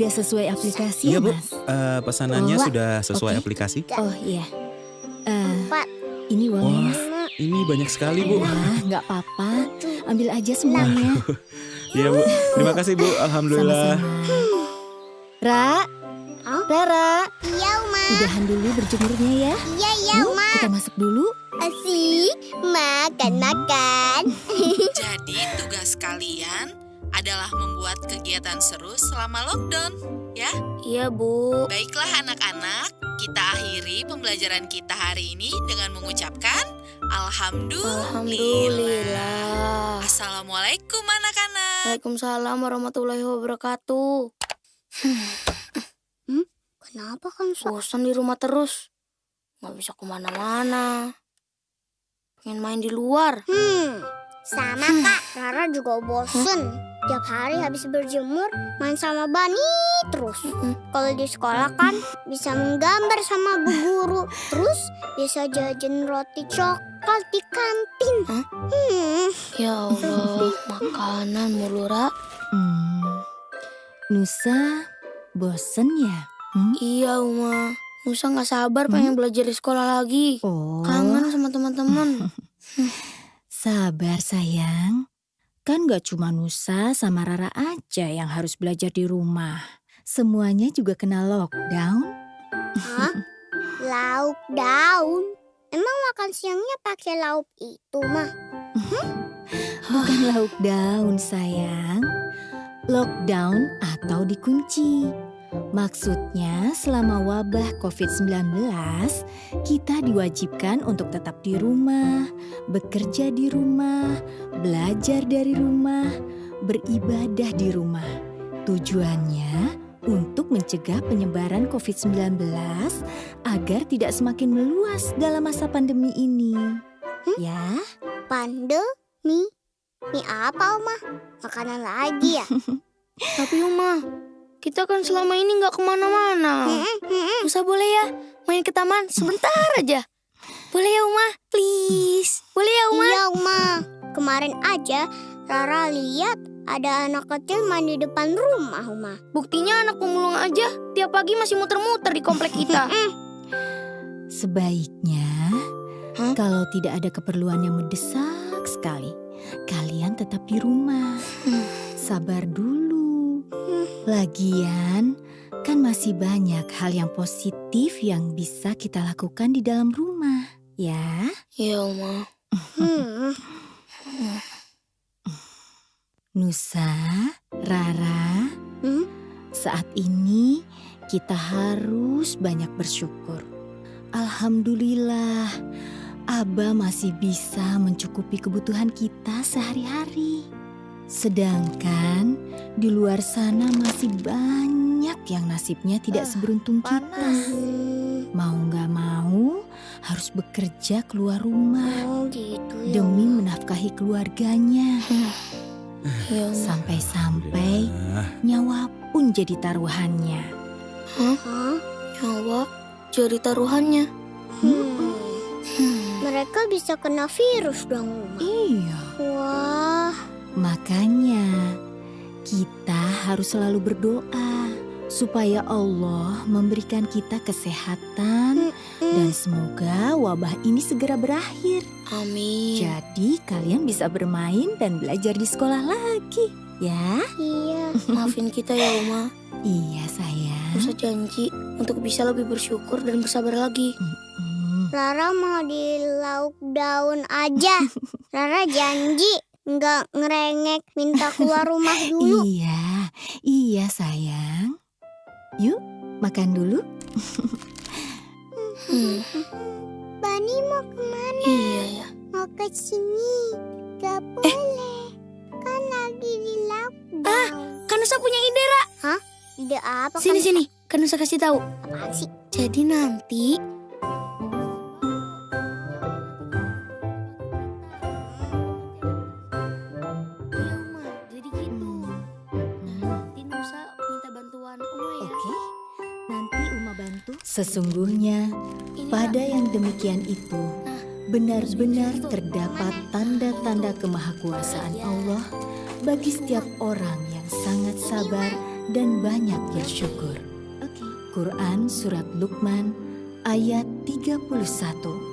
Ini udah sesuai aplikasi Iya, ya, Bu. Mas? Eh, pesanannya Oh, sudah sesuai oke. aplikasi. Oh iya. Eh, Empat, ini uangnya, Wah. Mas. Ini banyak sekali, Bu. Wah, nggak apa-apa. Ambil aja semuanya. Iya, Bu. Terima kasih, Bu. Alhamdulillah. Sama-sama. Ra, Hah? Rara, Iya, Uma. udahan dulu berjemurnya ya. Iya, iya, Yuk, Uma. kita masuk dulu. Asik. Makan, makan. Jadi tugas kalian adalah membuat kegiatan seru selama lockdown. Iya, Bu. Baiklah anak-anak, kita akhiri pembelajaran kita hari ini dengan mengucapkan Alhamdulillah. Alhamdulillah. Assalamualaikum anak-anak. Waalaikumsalam warahmatullahi wabarakatuh. Kenapa kan? Bosan di rumah terus. Nggak bisa ke mana-mana. Pengen main di luar. Hmm, sama kak. Rara juga bosen. Tiap hari habis berjemur, main sama Bani terus. Kalau di sekolah kan bisa menggambar sama bu guru. Terus bisa jajan roti coklat di kantin. Hah? Hmm, Ya Allah, makanan mulu, Ra. Hmm. Nusa, bosen ya? Hmm? Iya, Uma. Nusa nggak sabar pengen belajar di sekolah lagi. Oh, Kangen sama teman-teman. sabar sayang. Kan gak cuma Nusa sama Rara aja yang harus belajar di rumah. Semuanya juga kena lockdown. Hah? Lauk daun. Emang makan siangnya pakai lauk itu mah? Bukan lauk daun sayang. Lockdown atau dikunci. Maksudnya selama wabah COVID-19, kita diwajibkan untuk tetap di rumah, bekerja di rumah, belajar dari rumah, beribadah di rumah. Tujuannya untuk mencegah penyebaran COVID-19 agar tidak semakin meluas dalam masa pandemi ini. Ya. Pandemi? Mie apa, Oma? Makanan lagi ya? Tapi Uma, kita kan selama ini nggak ke mana-mana. Hmm, hmm. Nusa boleh ya main ke taman sebentar aja. Boleh ya Uma? Please. Boleh ya Uma? Iya, Uma. Kemarin aja Rara lihat ada anak kecil main di depan rumah, Uma. Buktinya anak pemulung aja tiap pagi masih muter-muter di komplek kita. Sebaiknya, Hah? kalau tidak ada keperluan yang mendesak sekali, kalian tetap di rumah. Hmm. Sabar dulu. Lagian, kan masih banyak hal yang positif yang bisa kita lakukan di dalam rumah, ya. Iya Uma. Hmm. Nusa, Rara, Hmm? saat ini kita harus banyak bersyukur. Alhamdulillah, Abah masih bisa mencukupi kebutuhan kita sehari-hari. Sedangkan di luar sana masih banyak yang nasibnya tidak Ah, seberuntung kita. Hmm. Mau nggak mau harus bekerja keluar rumah Oh, gitu ya. demi menafkahi keluarganya. Uma. Sampai-sampai nyawa pun jadi taruhannya. Hah? Nyawa jadi taruhannya. Hmm. Hmm. Mereka bisa kena virus dong, Uma. Iya, Wah. Makanya kita harus selalu berdoa supaya Allah memberikan kita kesehatan dan semoga wabah ini segera berakhir. Amin. Jadi kalian bisa bermain dan belajar di sekolah lagi, ya? Iya. Maafin kita ya Uma. Iya sayang. Nusa janji untuk bisa lebih bersyukur dan bersabar lagi. Mm-mm. Rara mau di lauk daun aja. Rara janji nggak ngerengek minta keluar rumah dulu. Iya, iya sayang. Yuk, makan dulu. Bani mau ke mana? Iya ya. Mau ke sini. Gak boleh. Kan lagi di lauk daun. Kan Nusa punya ide, Ra. Ide apa Sini kan? sini. Kan Nusa kasih tahu. Apaan sih? Jadi nanti Sesungguhnya pada yang demikian itu benar-benar terdapat tanda-tanda kemahakuasaan Allah bagi setiap orang yang sangat sabar dan banyak bersyukur. Quran Surat Luqman ayat 31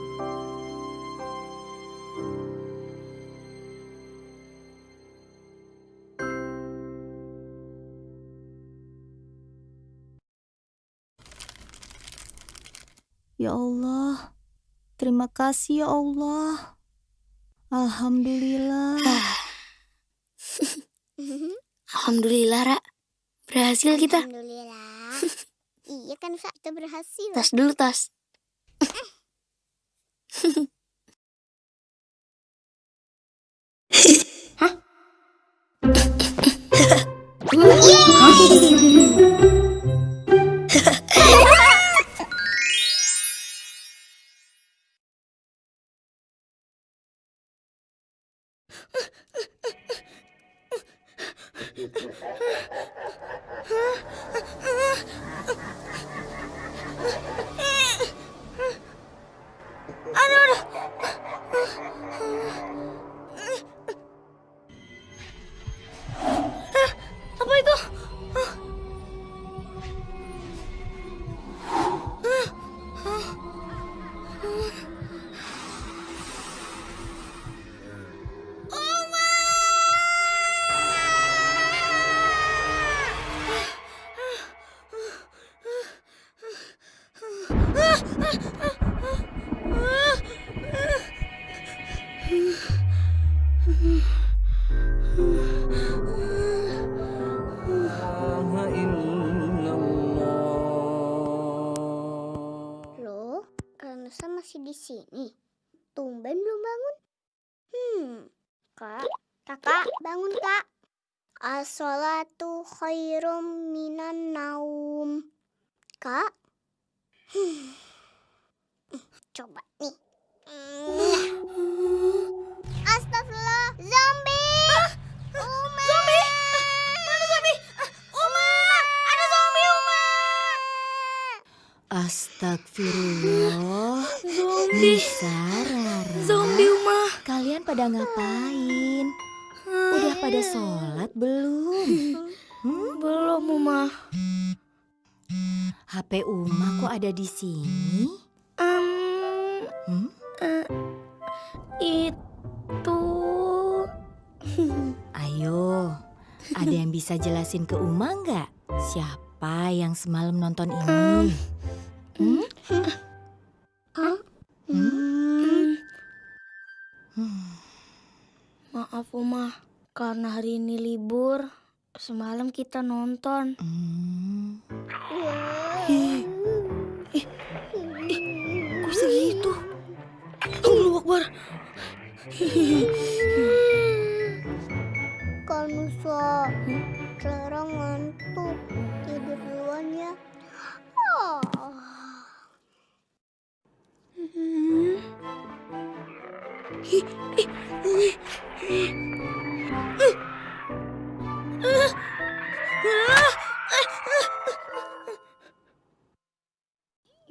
Ya Allah, terima kasih ya Allah. Alhamdulillah. Alhamdulillah, Ra. Berhasil kita. Alhamdulillah. iya kan Sa, kita berhasil. Tas dulu, tas. Hah? Apa khairum minan naum. Kak, Hmm. coba nih. Hmm. Astagfirullah, zombie! Uma! Zombie? Mana zombie? Uma! Ada zombie, Uma! Astagfirullah. Zombie. Nisa, Rara. Zombie, Uma. Kalian pada ngapain? Udah pada sholat belum? Hmm? Belum, Uma. HP Uma kok ada di sini? Em, Hmm? eh, itu Ayo, ada yang bisa jelasin ke Uma nggak? Siapa yang semalam nonton ini? Hmm? Hmm, Hmm. maaf Uma, karena hari ini libur, semalam kita nonton. Hmm. Kok segitu? Allahu Akbar. Kanusa, Clara ngantuk. Tidur duluan ya. Oh.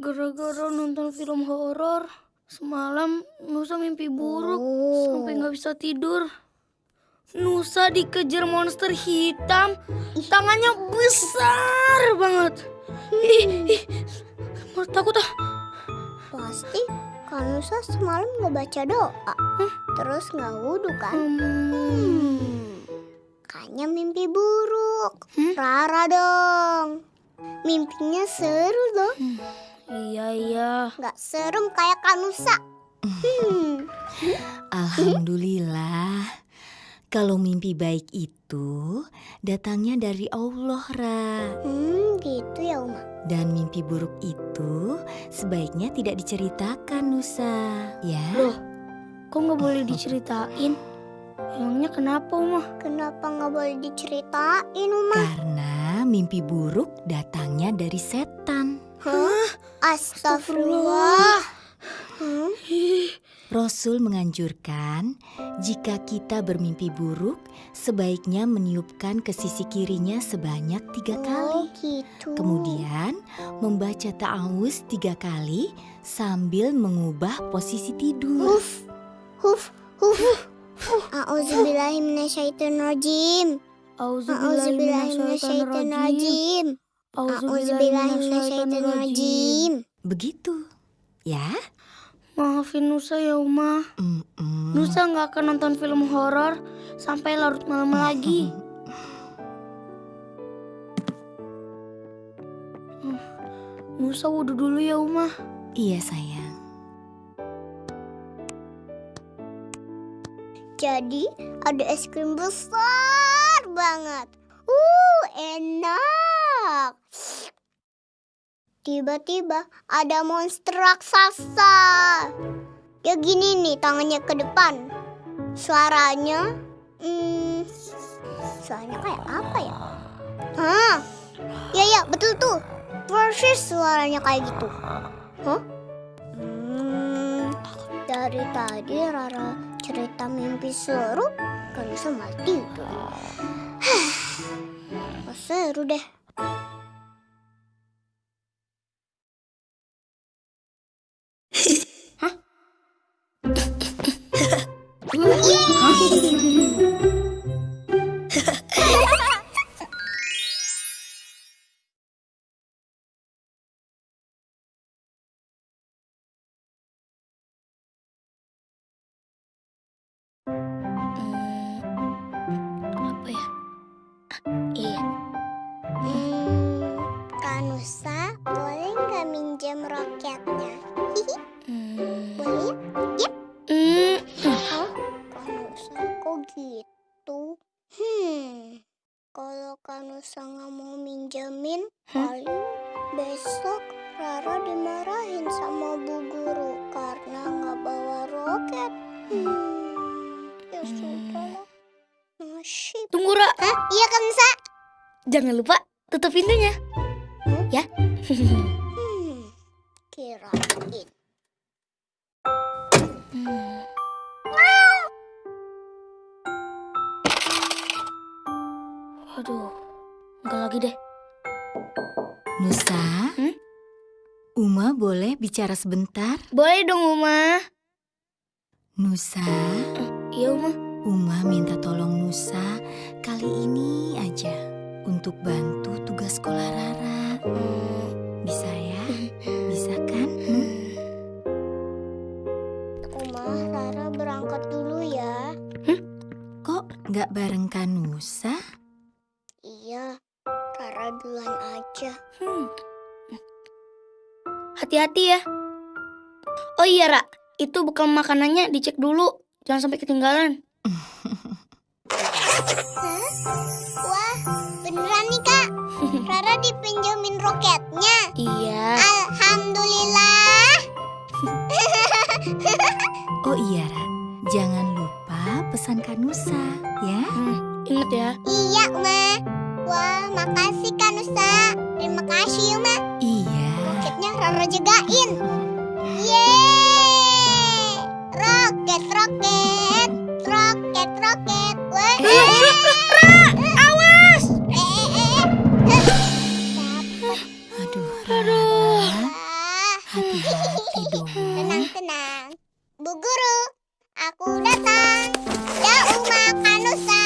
Gara-gara nonton film horor, semalam Nusa mimpi buruk sampai nggak bisa tidur. Nusa dikejar monster hitam, tangannya besar banget. Ih, ih, malah takut ah. Pasti Kanusa semalam nggak baca doa. Terus nggak wudhu kan? Hmm. Kayaknya mimpi buruk. Hmm? Rara dong. Mimpinya seru loh. Iya iya. Nggak serem kayak Kanusa. Hmm. Alhamdulillah. Kalau mimpi baik itu datangnya dari Allah, Ra. Hmm, gitu ya Uma. Dan mimpi buruk itu sebaiknya tidak diceritakan, Nusa. Ya. Loh, kok nggak boleh diceritain? Emangnya kenapa, Uma? Kenapa nggak boleh diceritain Uma? Karena mimpi buruk datangnya dari setan. Hah? Astagfirullah. Hmm? Rasul menganjurkan jika kita bermimpi buruk, sebaiknya meniupkan ke sisi kirinya sebanyak tiga kali. Oh gitu. Kemudian membaca ta'awuz tiga kali sambil mengubah posisi tidur. Huf, huf, huf. A'udzubillahi minasyaitonirrajim. Auzubillahiminasyaitonirrajim. Auzubillahiminasyaitonirrajim. Begitu, ya? Maafin Nusa ya Uma. Mm-mm. Nusa nggak akan nonton film horor sampai larut malam lagi. Nusa wudhu dulu ya Uma. Iya sayang. Jadi ada es krim besar banget. Uh, enak. Tiba-tiba ada monster raksasa. Ya gini nih tangannya ke depan. Suaranya, hmm, suaranya kayak apa ya? Hah? Ya ya betul tuh. Persis suaranya kayak gitu. Hah? Hmm, dari tadi Rara cerita mimpi seru kan bisa mati tidur. Hah, seru deh. Jangan lupa tutup pintunya. Ya. Hmm, kirain. Hmm. Aduh, enggak lagi deh. Nusa, Hmm? Uma boleh bicara sebentar? Boleh dong Uma. Nusa, Iya Uma. Uma minta tolong Nusa kali ini aja untuk bantu tugas sekolah Rara. Bisa ya? Bisa kan? Hmm? Uma, Rara berangkat dulu ya. Kok nggak bareng kan Nusa? Iya, Rara duluan aja. Hmm. Hati-hati ya. Oh iya Ra, itu bekal makanannya dicek dulu. Jangan sampai ketinggalan. Kak. Dipinjemin roketnya. Iya. Alhamdulillah. Oh iya, Ra. Jangan lupa pesan Kak Nusa, ya? Hmm, ingat ya. Iya, Uma. Wah, makasih Kanusa. Terima kasih, Uma. Iya. Roketnya Rara jagain. Yeay! Roket, roket. Roket, roket. Wah. Awas! Guru, aku datang. Ya Uma Kanusa.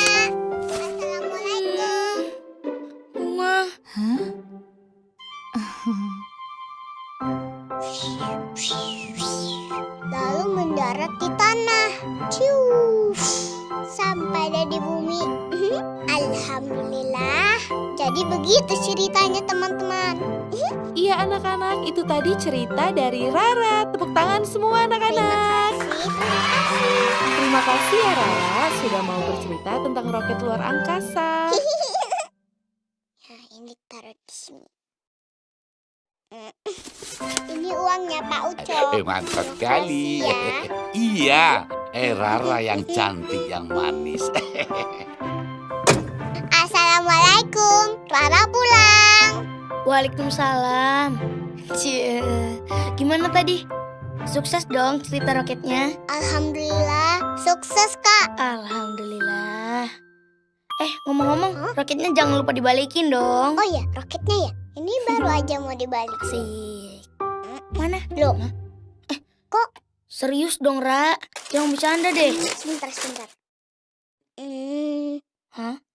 Assalamualaikum. Uma. Hah? Lalu mendarat di tanah. Ciu. Sampai deh di bumi. Jadi begitu ceritanya teman-teman. Iya anak-anak, itu tadi cerita dari Rara. Tepuk tangan semua Terima anak-anak. kasih. Terima kasih. Terima kasih ya Rara sudah mau bercerita tentang roket luar angkasa. Nah, ini taruh di sini. Mm. Ini uangnya Pak Ucok. Eh, mantap sekali. kasih ya. iya, eh Rara yang cantik, yang manis. Assalamualaikum. Rara pulang. Waalaikumsalam. Cie. Gimana tadi? Sukses dong cerita roketnya. Alhamdulillah, sukses Kak. Alhamdulillah. Eh, ngomong-ngomong, roketnya jangan lupa dibalikin dong. Oh ya, roketnya ya. Ini baru aja mau dibalik. Asik. Mana? Loh, Serius dong, Ra. Jangan bercanda deh. sebentar, sebentar. Hmm, Hah?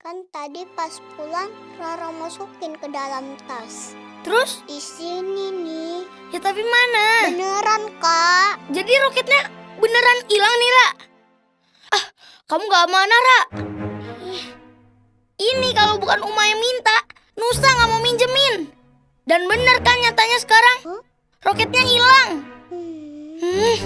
Kan tadi pas pulang Rara masukin ke dalam tas. Terus? Di sini nih. Ya tapi mana? Beneran, Kak. Jadi roketnya beneran hilang nih, Ra? Ah, kamu gak amanah, Ra? Ih, Ini kalau bukan Uma yang minta, Nusa gak mau minjemin. Dan bener kan nyatanya sekarang? Hah? Roketnya hilang. Hmm. Hmm,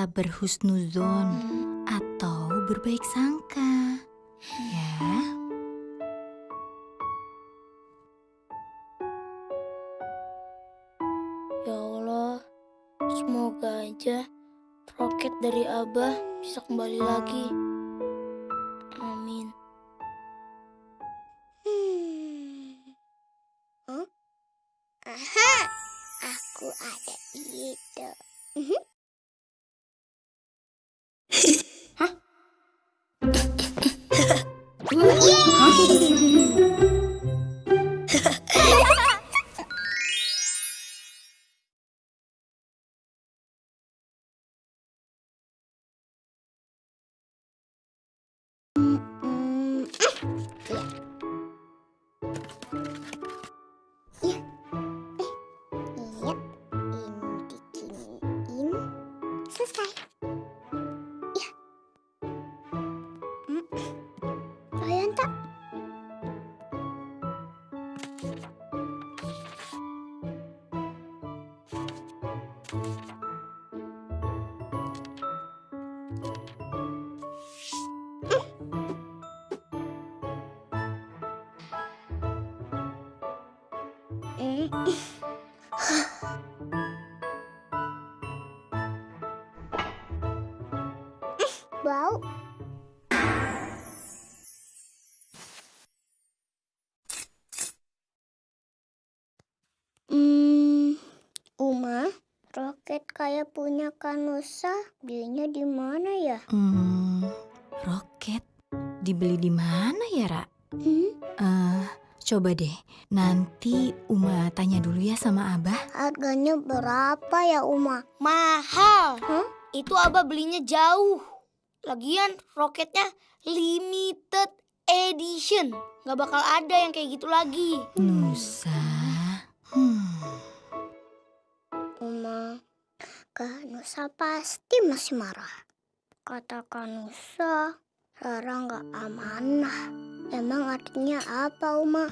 kita berhusnuzon atau berbaik sangka. Ya. Ya Allah, semoga aja roket dari Abah bisa kembali lagi. Kayak punya Kanusa, belinya di mana ya? Hmm, roket dibeli di mana ya, Ra? Hmm, Eh, coba deh. Nanti Uma tanya dulu ya sama Abah. harganya berapa ya Uma? Mahal. Hah? Itu Abah belinya jauh. Lagian roketnya limited edition. Gak bakal ada yang kayak gitu lagi. Nusa. Hmm. Kanusa pasti masih marah. Kata Kanusa, Rara nggak amanah. Emang artinya apa, Uma?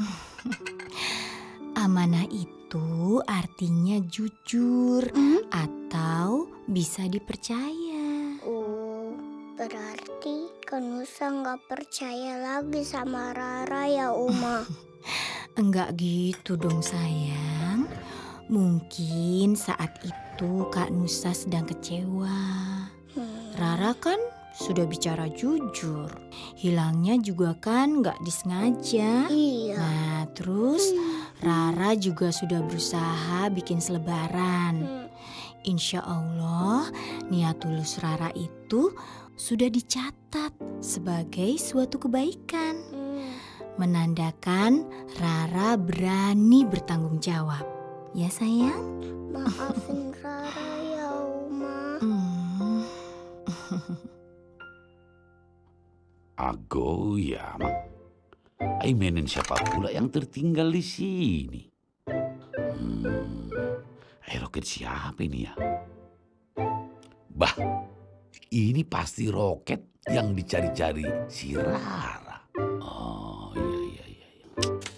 Amanah itu artinya jujur Hmm? atau bisa dipercaya. Oh, berarti Kanusa nggak percaya lagi sama Rara ya, Uma. Enggak gitu dong sayang. Mungkin saat itu Kak Nusa sedang kecewa. Hmm. Rara kan sudah bicara jujur. Hilangnya juga kan nggak disengaja. Iya. Nah terus Rara juga sudah berusaha bikin selebaran. Hmm. Insya Allah niat tulus Rara itu sudah dicatat sebagai suatu kebaikan. Hmm. Menandakan Rara berani bertanggung jawab. Ya sayang? Maafin Rara ya, Uma. Hmm. Agoyam. Aimenin siapa pula yang tertinggal di sini? Hmm, roket siapa ini ya? Bah, ini pasti roket yang dicari-cari si Rara. Oh iya iya iya. iya.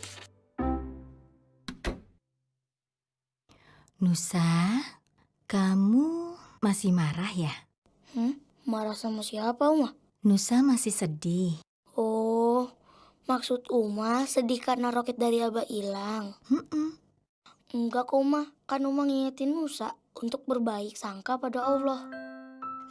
Nusa, kamu masih marah ya? Marah sama siapa, Uma? Nusa masih sedih. Oh, maksud Uma sedih karena roket dari Abah hilang. Mm-mm. Enggak kok, Uma. Kan Uma ngingetin Nusa untuk berbaik sangka pada Allah.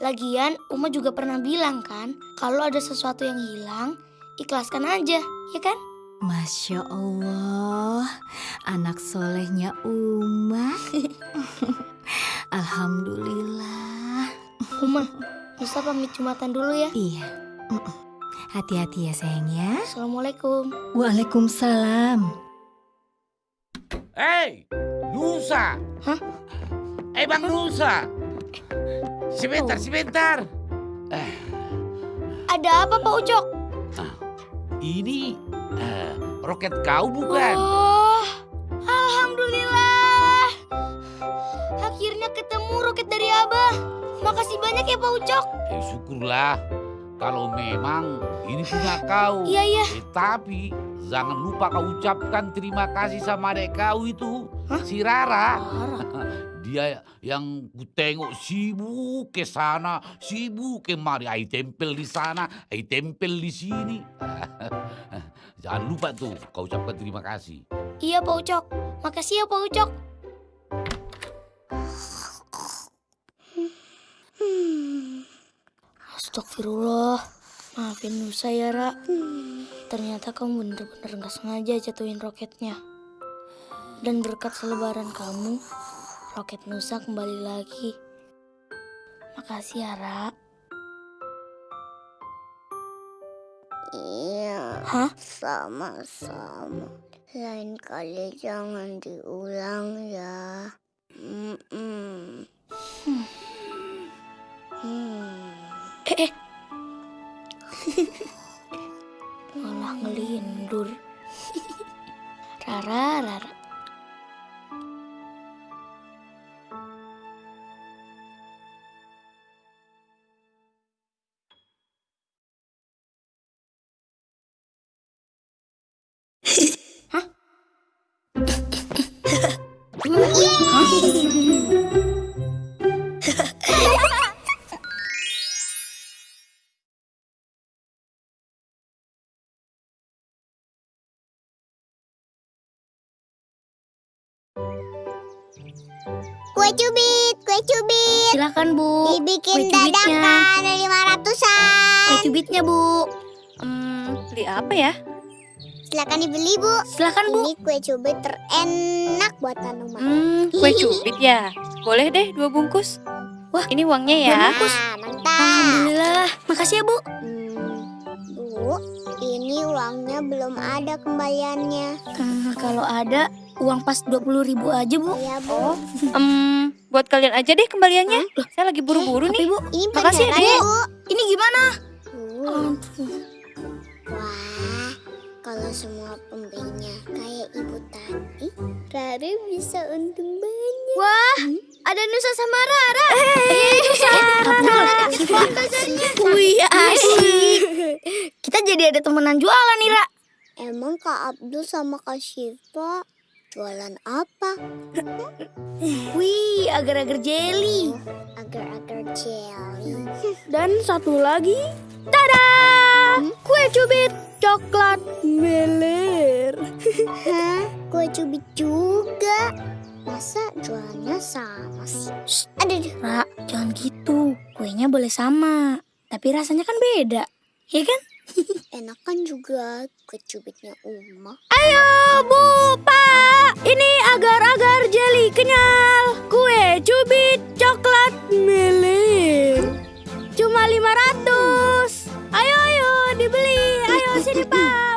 Lagian, Uma juga pernah bilang kan, kalau ada sesuatu yang hilang, ikhlaskan aja, ya kan? Masya Allah, anak solehnya Uma. Alhamdulillah. Uma, Nusa pamit jumatan dulu ya. Iya. Hati-hati ya sayang ya. Assalamualaikum. Waalaikumsalam. Hei, Nusa. Hah? Eh, Bang Nusa. Sebentar, sebentar. Ada apa Pak Ucok? Ini eh, roket kau bukan? Oh, Alhamdulillah. Akhirnya ketemu roket dari Abah. Makasih banyak ya Pak Ucok. Eh, syukurlah. Kalau memang ini punya kau. Iya, iya. Eh, tapi jangan lupa kau ucapkan terima kasih sama adek kau itu, si Rara. Dia yang ku tengok sibuk ke sana, sibuk kemari. Ai tempel di sana, ai tempel di sini. Jangan lupa tuh kau ucapkan terima kasih. Iya Pak Ucok. Makasih ya Pak Ucok. Astagfirullah. Maafin Nusa ya, Ra. Ternyata kamu bener-bener gak sengaja jatuhin roketnya. Dan berkat selebaran kamu, roket Nusa kembali lagi. Makasih ya, Ra. Iya, Hah? sama-sama. Lain kali jangan diulang ya. Mm-mm. Hmm. Eh, eh. Malah ngelindur. Rara, Rara. Cubit, kue cubit. Silakan Bu. Dibikin dadakan lima ratusan. Kue cubitnya Bu. Hmm, beli apa ya? Silakan dibeli bu. Silakan Bu. Ini kue cubit terenak buatan rumah. Hmm, kue cubit ya. Boleh deh dua bungkus. Wah, ini uangnya ya. Nah, mantap. Alhamdulillah. Makasih ya Bu. Hmm, bu, ini uangnya belum ada kembaliannya. Eh, kalau ada uang pas 20.000 ribu aja Bu. Iya bu. Hmm, buat kalian aja deh kembaliannya. Saya lagi buru-buru Tapi nih. Bu, Ini Makasih ya, bu. ini gimana? Uh, Wah, kalau semua pembelinya kayak ibu tadi, Rara bisa untung banyak. Wah, ada Nusa sama Rara. Eh, Nusa. Wih, asik. Kita jadi ada temenan jualan nih, Ra. Emang Kak Abdul sama Kak Syifa jualan apa? Wih, agar-agar jelly. Agar-agar jelly. Dan satu lagi, tada! Kue cubit coklat meler. Hah? Kue cubit juga? Masa jualannya sama sih? Shh, aduh, aduh. Ra, jangan gitu. Kuenya boleh sama, tapi rasanya kan beda. Ya kan? Enakan juga kue cubitnya Uma. Ayo, Bu, Pak. Ini agar-agar jelly kenyal. Kue cubit coklat meler. Cuma 500. Ayo, ayo, dibeli. Ayo, sini, Pak,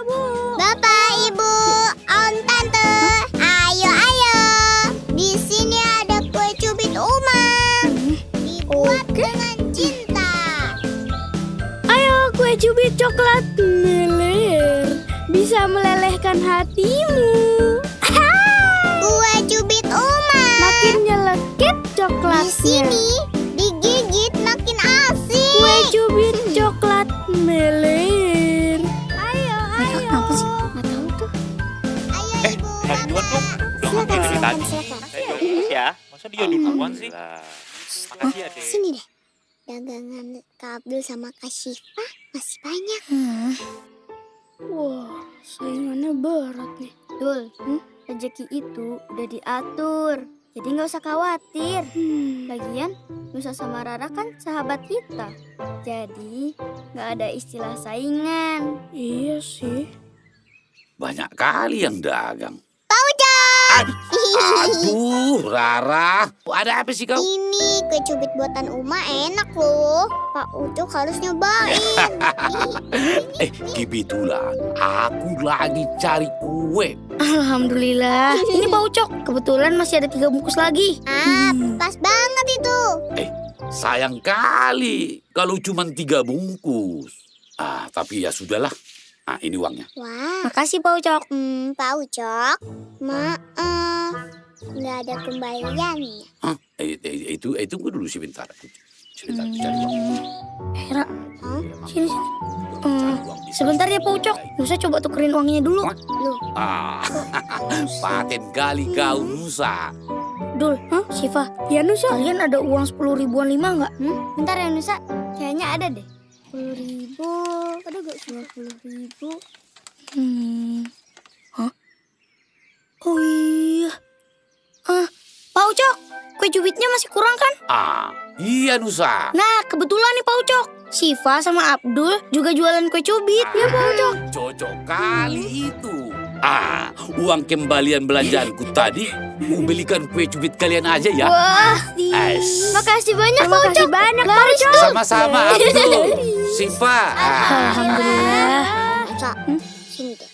cubit coklat meler. Bisa melelehkan hatimu. Kue cubit Uma. Makin nyelekit Di coklatnya. sini digigit makin asik. Kue cubit coklat meler. Ayo, ayo. Kenapa sih? Nggak tahu tuh. Ayo, Eh, Ibu. Bang Juan dong. Udah makan dari tadi. terus ya. Masa dia duluan sih? Makasih ya, Dek. Sini deh. Dagangan Kak Abdul sama Kak Syifa masih banyak. Hmm. Wah, saingannya berat nih. Dul, rezeki itu udah diatur. Jadi nggak usah khawatir. Hmm. Lagian, Nusa sama Rara kan sahabat kita. Jadi, nggak ada istilah saingan. Iya banyak kali yang dagang. Aduh, Rara. Ada apa sih kau? Ini kue cubit buatan Uma enak loh. Pak Ucok harus nyobain. Eh, kebetulan aku lagi cari kue. Alhamdulillah. Ini Pak Ucok. Kebetulan masih ada tiga bungkus lagi. ah, pas banget itu. Sayang kali kalau cuma tiga bungkus. Ah, tapi ya sudahlah. Ah, ini uangnya. Wah, Makasih Pak Ucok. hmm, Pak Ucok. Maaf, nggak ada kembaliannya. Hah? Eh, eh, itu, eh, tunggu dulu sebentar. Sebentar, aku cari uang. Hera, Hah? sini sini. Cari Hmm, sebentar ya. Pak Ucok. Nusa coba tukerin uangnya dulu. Loh, Ah, paten kali kau Nusa. Dul, Hah? Siva, ya Nusa. Kalian ada uang sepuluh ribuan lima nggak? Hmm? Bentar ya Nusa, kayaknya ada deh. Sepuluh ribu, ada gak dua puluh ribu? Hmm. Hah? Oh iya. Ah, Pak Ucok, kue cubitnya masih kurang kan? Ah, iya Nusa. Nah, kebetulan nih Pak Ucok. Siva sama Abdul juga jualan kue cubit. Ya Pak Ucok. Cocok kali itu. Ah, uang kembalian belanjaanku tadi mau belikan kue cubit kalian aja ya. Wah, Es. makasih banyak Pak Ucok. banyak Pak Ucok. Sama-sama Abdul. Siva. Ah, Alhamdulillah. Nusa, sini deh.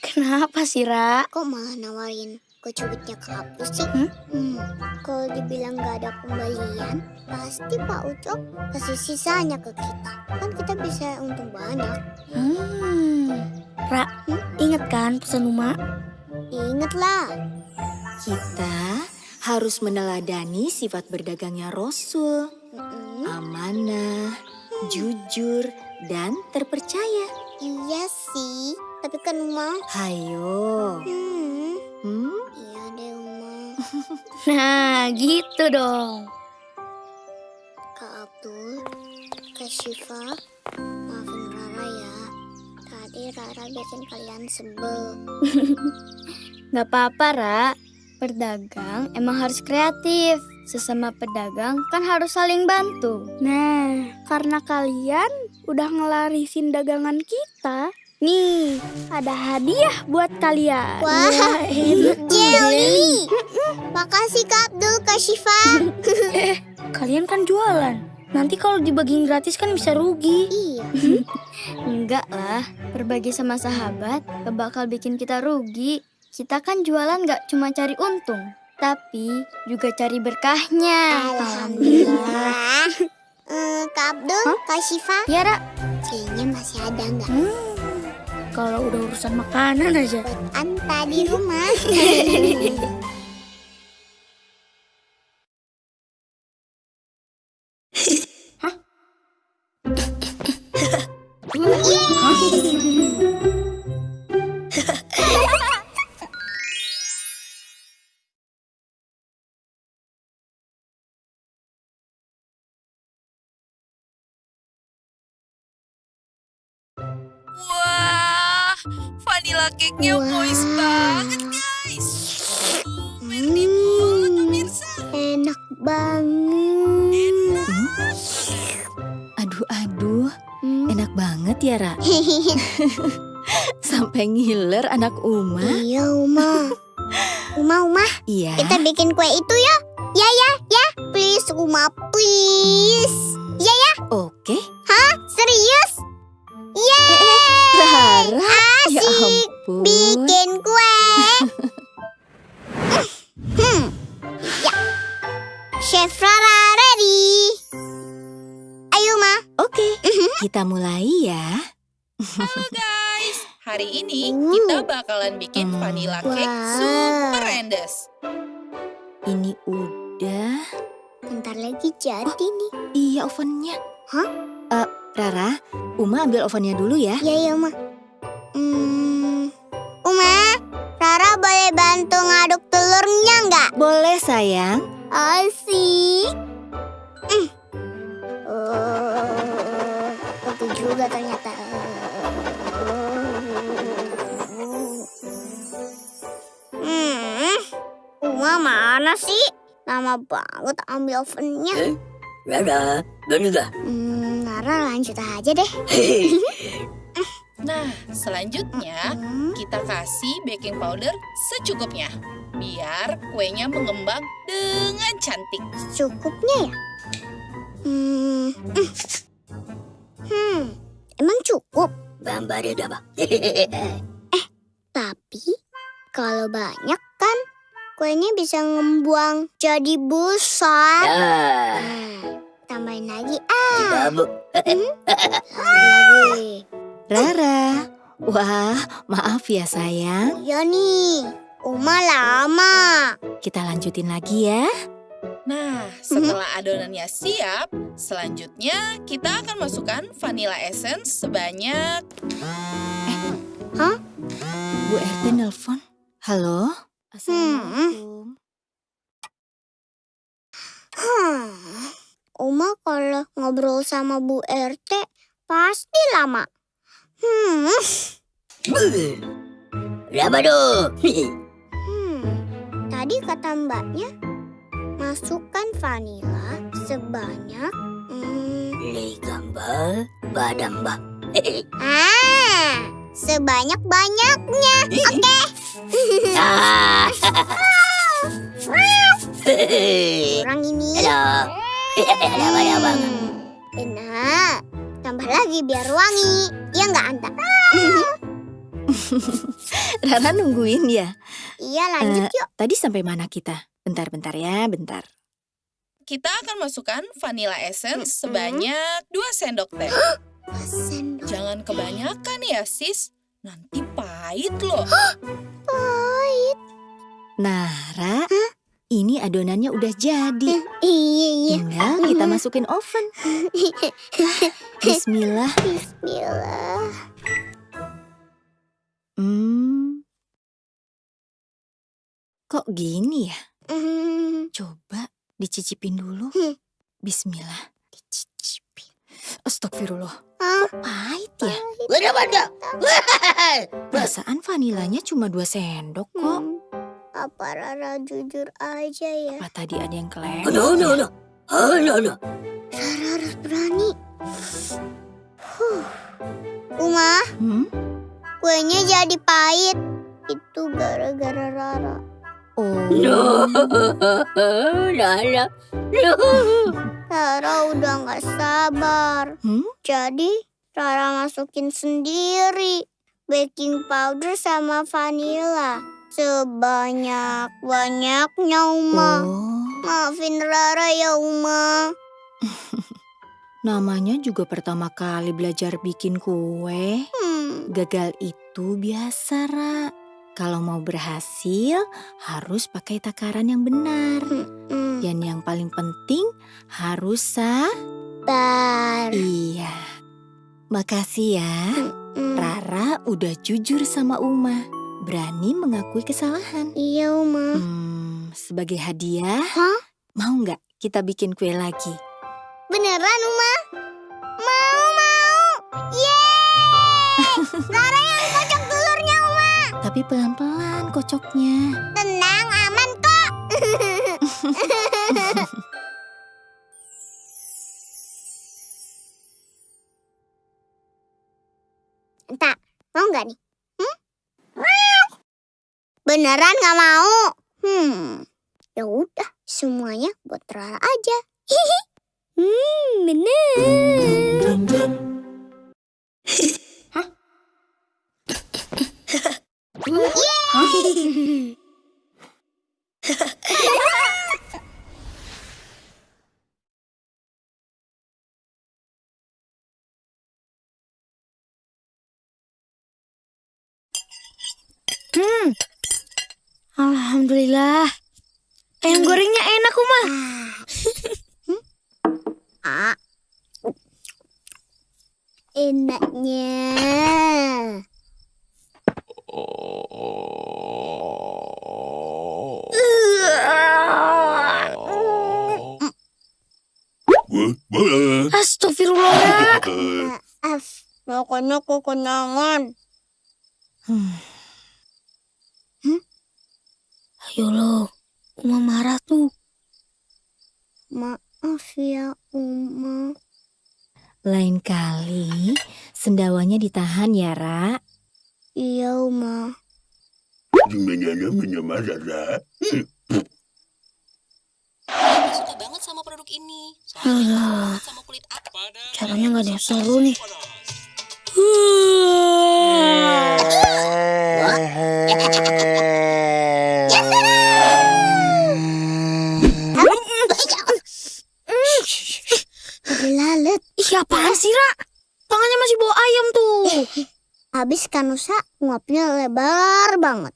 Kenapa sih, Ra? Kok malah nawarin kue cubitnya ke Abdul sih? Hmm? Hmm, kalau dibilang nggak ada pembelian, pasti Pak Ucok kasih sisanya ke kita. Kan kita bisa untung banyak. Hmm. Ra, inget kan pesan Uma? Ingat lah. Kita harus meneladani sifat berdagangnya Rasul. Mm-mm. Amanah, jujur, dan terpercaya. Iya sih, tapi kan Uma. Hayo. Hmm, Hmm? iya deh Uma. Nah, gitu dong. Kak Abdul, Kak Syifa. Rara bikin kalian sebel. Gak apa-apa, Ra. Berdagang emang harus kreatif. Sesama pedagang kan harus saling bantu. Nah, karena kalian udah ngelarisin dagangan kita, nih ada hadiah buat kalian. Wah, Jelly. Makasih Kak Abdul, Kak Syifa. Kalian kan jualan. Nanti kalau dibagiin gratis kan bisa rugi. iya. Enggak lah, berbagi sama sahabat gak bakal bikin kita rugi. Kita kan jualan gak cuma cari untung, tapi juga cari berkahnya. Alhamdulillah. Eh, Kak Abdul, Kak Syifa, Ya, Ra. kayaknya masih ada nggak? Kalau udah urusan makanan aja. Buat Anta di rumah. vanilla cake-nya moist banget, guys. Banget, pemirsa. Enak banget. Aduh, aduh. Hmm. Enak banget ya, Ra. Sampai ngiler anak Uma. iya, Uma. Uma, Uma, Iya. kita bikin kue itu ya. Ya, ya, ya. Please, Uma, please. Hari ini Wow. kita bakalan bikin Hmm. vanilla cake Wah. super endes. Ini udah. Bentar lagi jadi nih. Iya ovennya. Hah? Eh, Rara, Uma ambil ovennya dulu ya. Ya, ya, Ma. Hmm. Uma, Rara boleh bantu ngaduk telurnya nggak? Boleh sayang. Asik. Mana sih? Lama banget ambil ovennya. Rara, dan udah. Hmm, Rara lanjut aja deh. Nah, selanjutnya Hmm, kita kasih baking powder secukupnya. Biar kuenya mengembang dengan cantik. cukupnya ya? Hmm, mm. hmm, emang cukup? eh, tapi kalau banyak kan kuenya bisa ngembang jadi besar. Nah, tambahin lagi ah. Hmm? lagi. Rara, wah maaf ya sayang. Iya nih, Uma lama. Kita lanjutin lagi ya. Nah, setelah adonannya siap, selanjutnya kita akan masukkan vanilla essence sebanyak Bu RT nelpon. Halo? Assalamualaikum. Hmm, Uma kalau ngobrol sama Bu RT pasti lama. Hmm, hmm. Tadi kata mbaknya masukkan vanila sebanyak hmm, ah sebanyak banyaknya. Oke. Kurang ini. Hmm, Benar. Tambah lagi biar wangi. Iya nggak Anta? Rara nungguin ya. Iya lanjut Eh, yuk. Tadi sampai mana kita? Bentar-bentar ya, bentar. kita akan masukkan vanilla essence Mm-mm. sebanyak 2 sendok teh. Sendok Jangan kebanyakan ya, sis. Nanti pahit loh. pahit. Nah, Ra, ini adonannya udah jadi. Iya iya. Tinggal kita masukin oven. Bismillah. Bismillah. Hmm. Kok gini ya? Hmm, Coba dicicipin dulu. Hmm. Bismillah. Dicicipin. Astagfirullah. Kok pahit ya? Perasaan vanilanya cuma dua sendok kok. Hmm, Apa Rara jujur aja ya? Apa tadi ada yang kelewat? Rara harus berani. Huh. Uma, Hmm? kuenya jadi pahit. Itu gara-gara Rara. Oh. Rara udah nggak sabar. Hmm? Jadi Rara masukin sendiri baking powder sama vanilla. Sebanyak-banyaknya Uma. Oh. Maafin Rara ya Uma. Namanya juga pertama kali belajar bikin kue. Hmm. Gagal itu biasa, Ra. Kalau mau berhasil, harus pakai takaran yang benar. Dan yang paling penting, harus sah. Bar. Iya. Makasih ya. Rara udah jujur sama Uma. Berani mengakui kesalahan. Iya Uma. Hmm, sebagai hadiah, Hah? mau nggak kita bikin kue lagi? Beneran Uma? Mau Tapi pelan-pelan kocoknya. Tenang aman kok. Entah, mau nggak nih? Hmm? Beneran nggak mau? Hmm, ya udah, semuanya buat Rara aja. hmm, bener. Yeay! Hmm. Alhamdulillah. Ayam gorengnya enak, Uma. Ah. Enaknya. Astagfirullah. Makanya kekenyangan. Hmm. Ayo lo, Uma marah tuh. Maaf ya, Uma. Lain kali, sendawanya ditahan ya, Ra. Iya, Uma. Aku suka banget sama produk ini. Soalnya sama kulit aku. Caranya nggak ada yang seru nih. Lalat. Ih, apaan sih, Ra? Tangannya masih bawa ayam tuh. Habis Kanusa nguapnya lebar banget.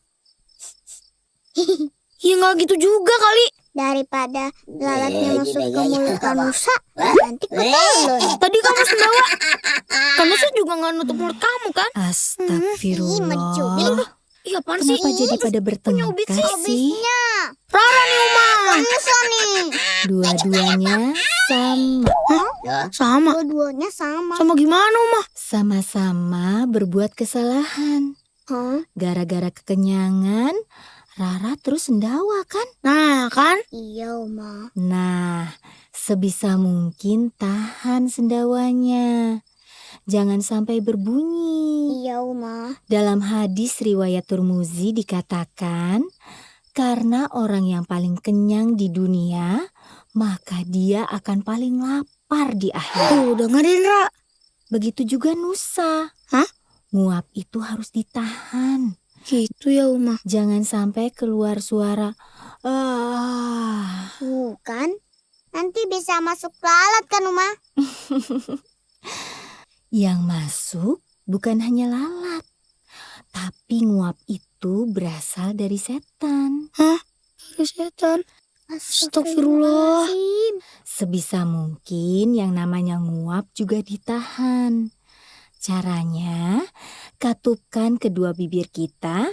Ya nggak gitu juga kali. Daripada lalatnya masuk ke mulut Kanusa, nanti ketelon. Tadi kamu sendawa. Kamu sih juga nggak nutup mulut kamu kan? Astagfirullah. Iya, apaan sih? Kenapa jadi pada bertengkar sih? Rara nih, Uma. Kanusa nih. Dua-duanya sama. Sama. Dua-duanya sama. Sama gimana, Uma? Sama-sama berbuat kesalahan. Hah? Gara-gara kekenyangan, Rara terus sendawa kan? Nah, kan? Iya, Uma. Nah, sebisa mungkin tahan sendawanya. Jangan sampai berbunyi. Iya, Uma. Dalam hadis riwayat Turmuzi dikatakan, karena orang yang paling kenyang di dunia, maka dia akan paling lapar di akhirat. Tuh, dengerin, Ra. Begitu juga Nusa. Hah? Nguap itu harus ditahan. Gitu ya, Uma. Jangan sampai keluar suara ah. Bukan. Nanti bisa masuk lalat kan, Uma? Yang masuk bukan hanya lalat, tapi nguap itu berasal dari setan. Dari setan. Astagfirullah. Sebisa mungkin yang namanya nguap juga ditahan. Caranya, katupkan kedua bibir kita,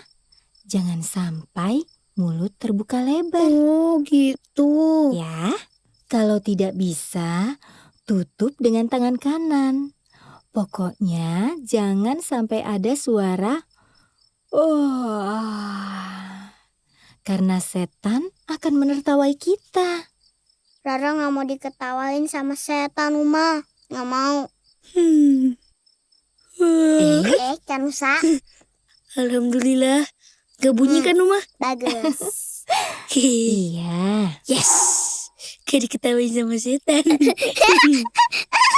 jangan sampai mulut terbuka lebar. Oh, gitu. Ya, kalau tidak bisa, tutup dengan tangan kanan. Pokoknya jangan sampai ada suara "oh", karena setan akan menertawai kita. Rara nggak mau diketawain sama setan, Uma. Nggak mau. Hmm. Eh, Eh, Kanusa. Alhamdulillah. Gak bunyi kan, Uma? Bagus. Iya. Yes. Gak diketawain sama setan.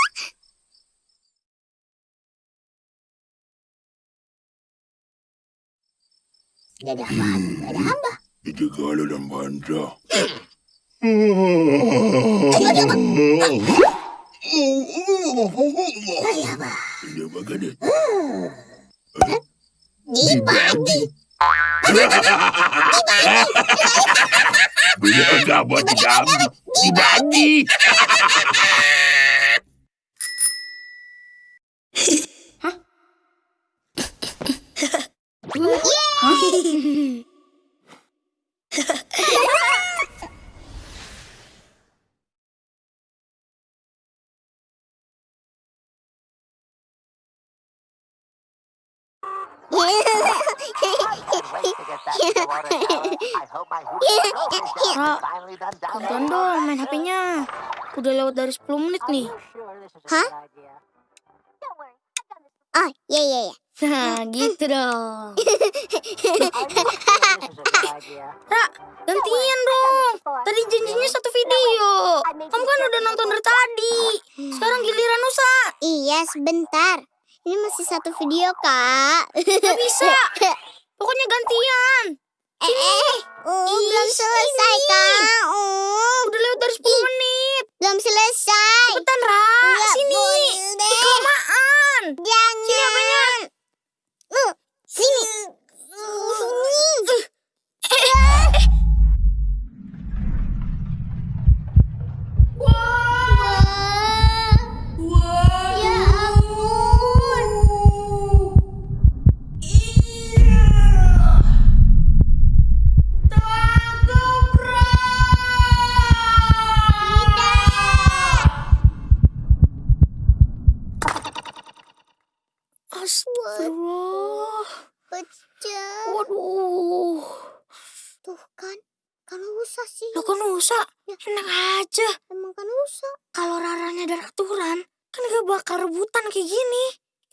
Ada apaan? Ada apa? Itu kalau dan bantah. Ini bagaimana? Dibagi. Bila enggak buat dibagi. Dibagi. Tonton dong main HP-nya. Udah lewat dari 10 menit nih. Hah? Oh, iya, iya, iya. Nah, gitu dong. Ra, gantian dong. Tadi janjinya satu video. Kamu kan udah nonton dari tadi. Sekarang giliran Nusa. Iya, sebentar. Ini masih satu video, Kak. Gak bisa. Pokoknya gantian. Eh, eh, uh, belum selesai, Kak. Uh, Udah lewat dari 10 menit. Belum selesai. Cepetan, Ra. Nggak Sini. boleh. Kelamaan. Jangan. Sini apanya? Uh, sini. Ya Astagfirullah. Pecah. Waduh. Tuh kan, kalau usah sih. Lo kan Nusa. Enak aja. Emang kan usah. Kalau Raranya ada aturan, kan gak bakal rebutan kayak gini.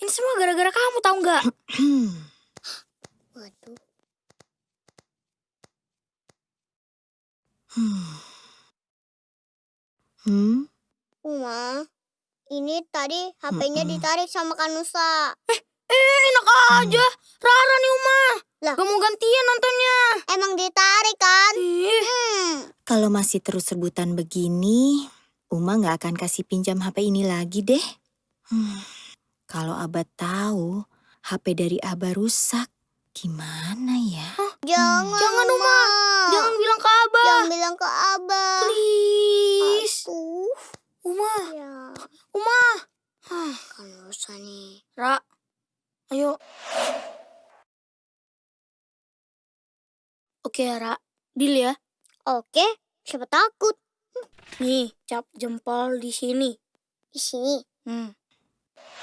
Ini semua gara-gara kamu tahu nggak? Waduh. Hmm? Uma, ini tadi HP-nya ditarik sama Kanusa. Eh, enak aja. Rara nih Uma. Lah. Gak mau gantian nontonnya. Emang ditarik kan? Ih, Hmm. Kalau masih terus rebutan begini, Uma nggak akan kasih pinjam HP ini lagi deh. Hmm, Kalau Abah tahu HP dari Abah rusak, gimana ya? Jangan, Jangan, Uma. Jangan bilang ke Abah. Jangan bilang ke Abah. Please. Aduh. Uma, Ya, Uma. Hah, Kanusa nih. Ra, ayo. Oke, Ra. Deal ya. Oke, siapa takut? Nih, cap jempol di sini. Di sini. Hmm.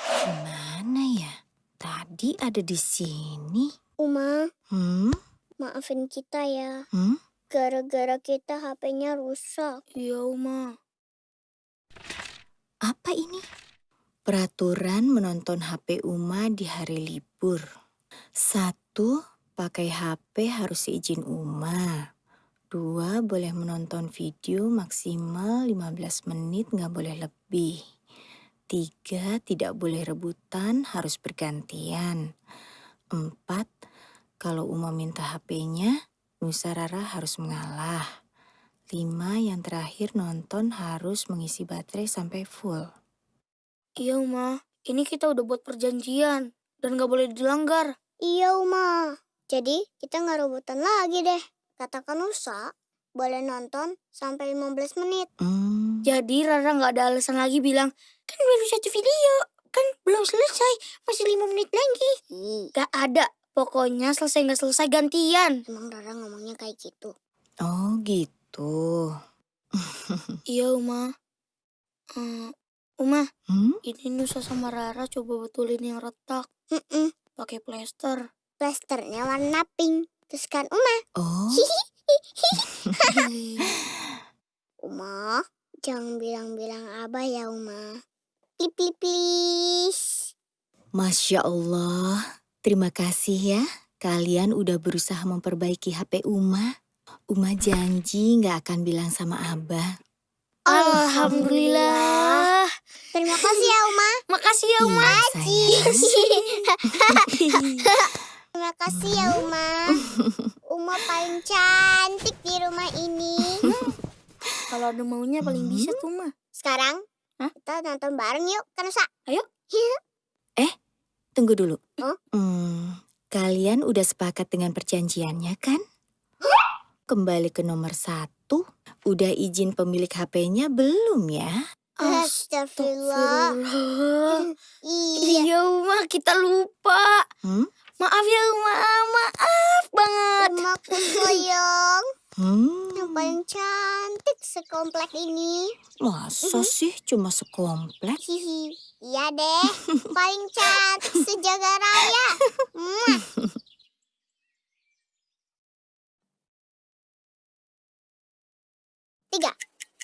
Gimana ya? Tadi ada di sini. Uma, Hmm? maafin kita ya. Hmm? Gara-gara kita HP-nya rusak. Iya, Uma. Apa ini? Peraturan menonton HP Uma di hari libur. Satu, pakai HP harus seizin Uma. Dua, boleh menonton video maksimal 15 menit nggak boleh lebih. Tiga, tidak boleh rebutan, harus bergantian. Empat, kalau Uma minta HP-nya, Nusa Rara harus mengalah. Lima, yang terakhir nonton harus mengisi baterai sampai full. Iya, Uma. Ini kita udah buat perjanjian. Dan gak boleh dilanggar. Iya, Uma. Jadi, kita nggak rebutan lagi deh. Kata Kanusa, boleh nonton sampai 15 menit. Hmm, Jadi Rara gak ada alasan lagi bilang, kan baru satu video. Kan belum selesai. Masih lima menit lagi. Ih, Gak ada. Pokoknya selesai gak selesai gantian. emang Rara ngomongnya kayak gitu. oh gitu. Iya, Uma. Hmm, Uma, Hmm? ini Nusa sama Rara coba betulin yang retak. Mm-mm. Pakai plester. Plasternya warna pink. Terus kan Uma, Oh, Uma, jangan bilang-bilang Abah ya Uma. Please, please, please. Masya Allah. Terima kasih ya. Kalian udah berusaha memperbaiki HP Uma. Uma janji nggak akan bilang sama Abah. Alhamdulillah. Terima kasih ya Uma. Makasih ya, Uma. Iya, sayang. Terima kasih ya Uma. Uma paling cantik di rumah ini. Kalau ada maunya paling bisa tuh, Uma. Sekarang Hah? kita nonton bareng yuk, Kanusa. Ayo. Tunggu dulu. Hmm, kalian udah sepakat dengan perjanjiannya kan? Kembali ke nomor satu. Udah izin pemilik HP-nya belum ya? Astagfirullah. Iya. Iya, Uma, kita lupa. Hmm? Maaf ya, Uma. Maaf banget. Uma aku sayang. Hmm, Yang paling cantik sekomplek ini. masa sih cuma sekomplek? Hihi. Iya deh. Paling cantik sejaga raya. Tiga,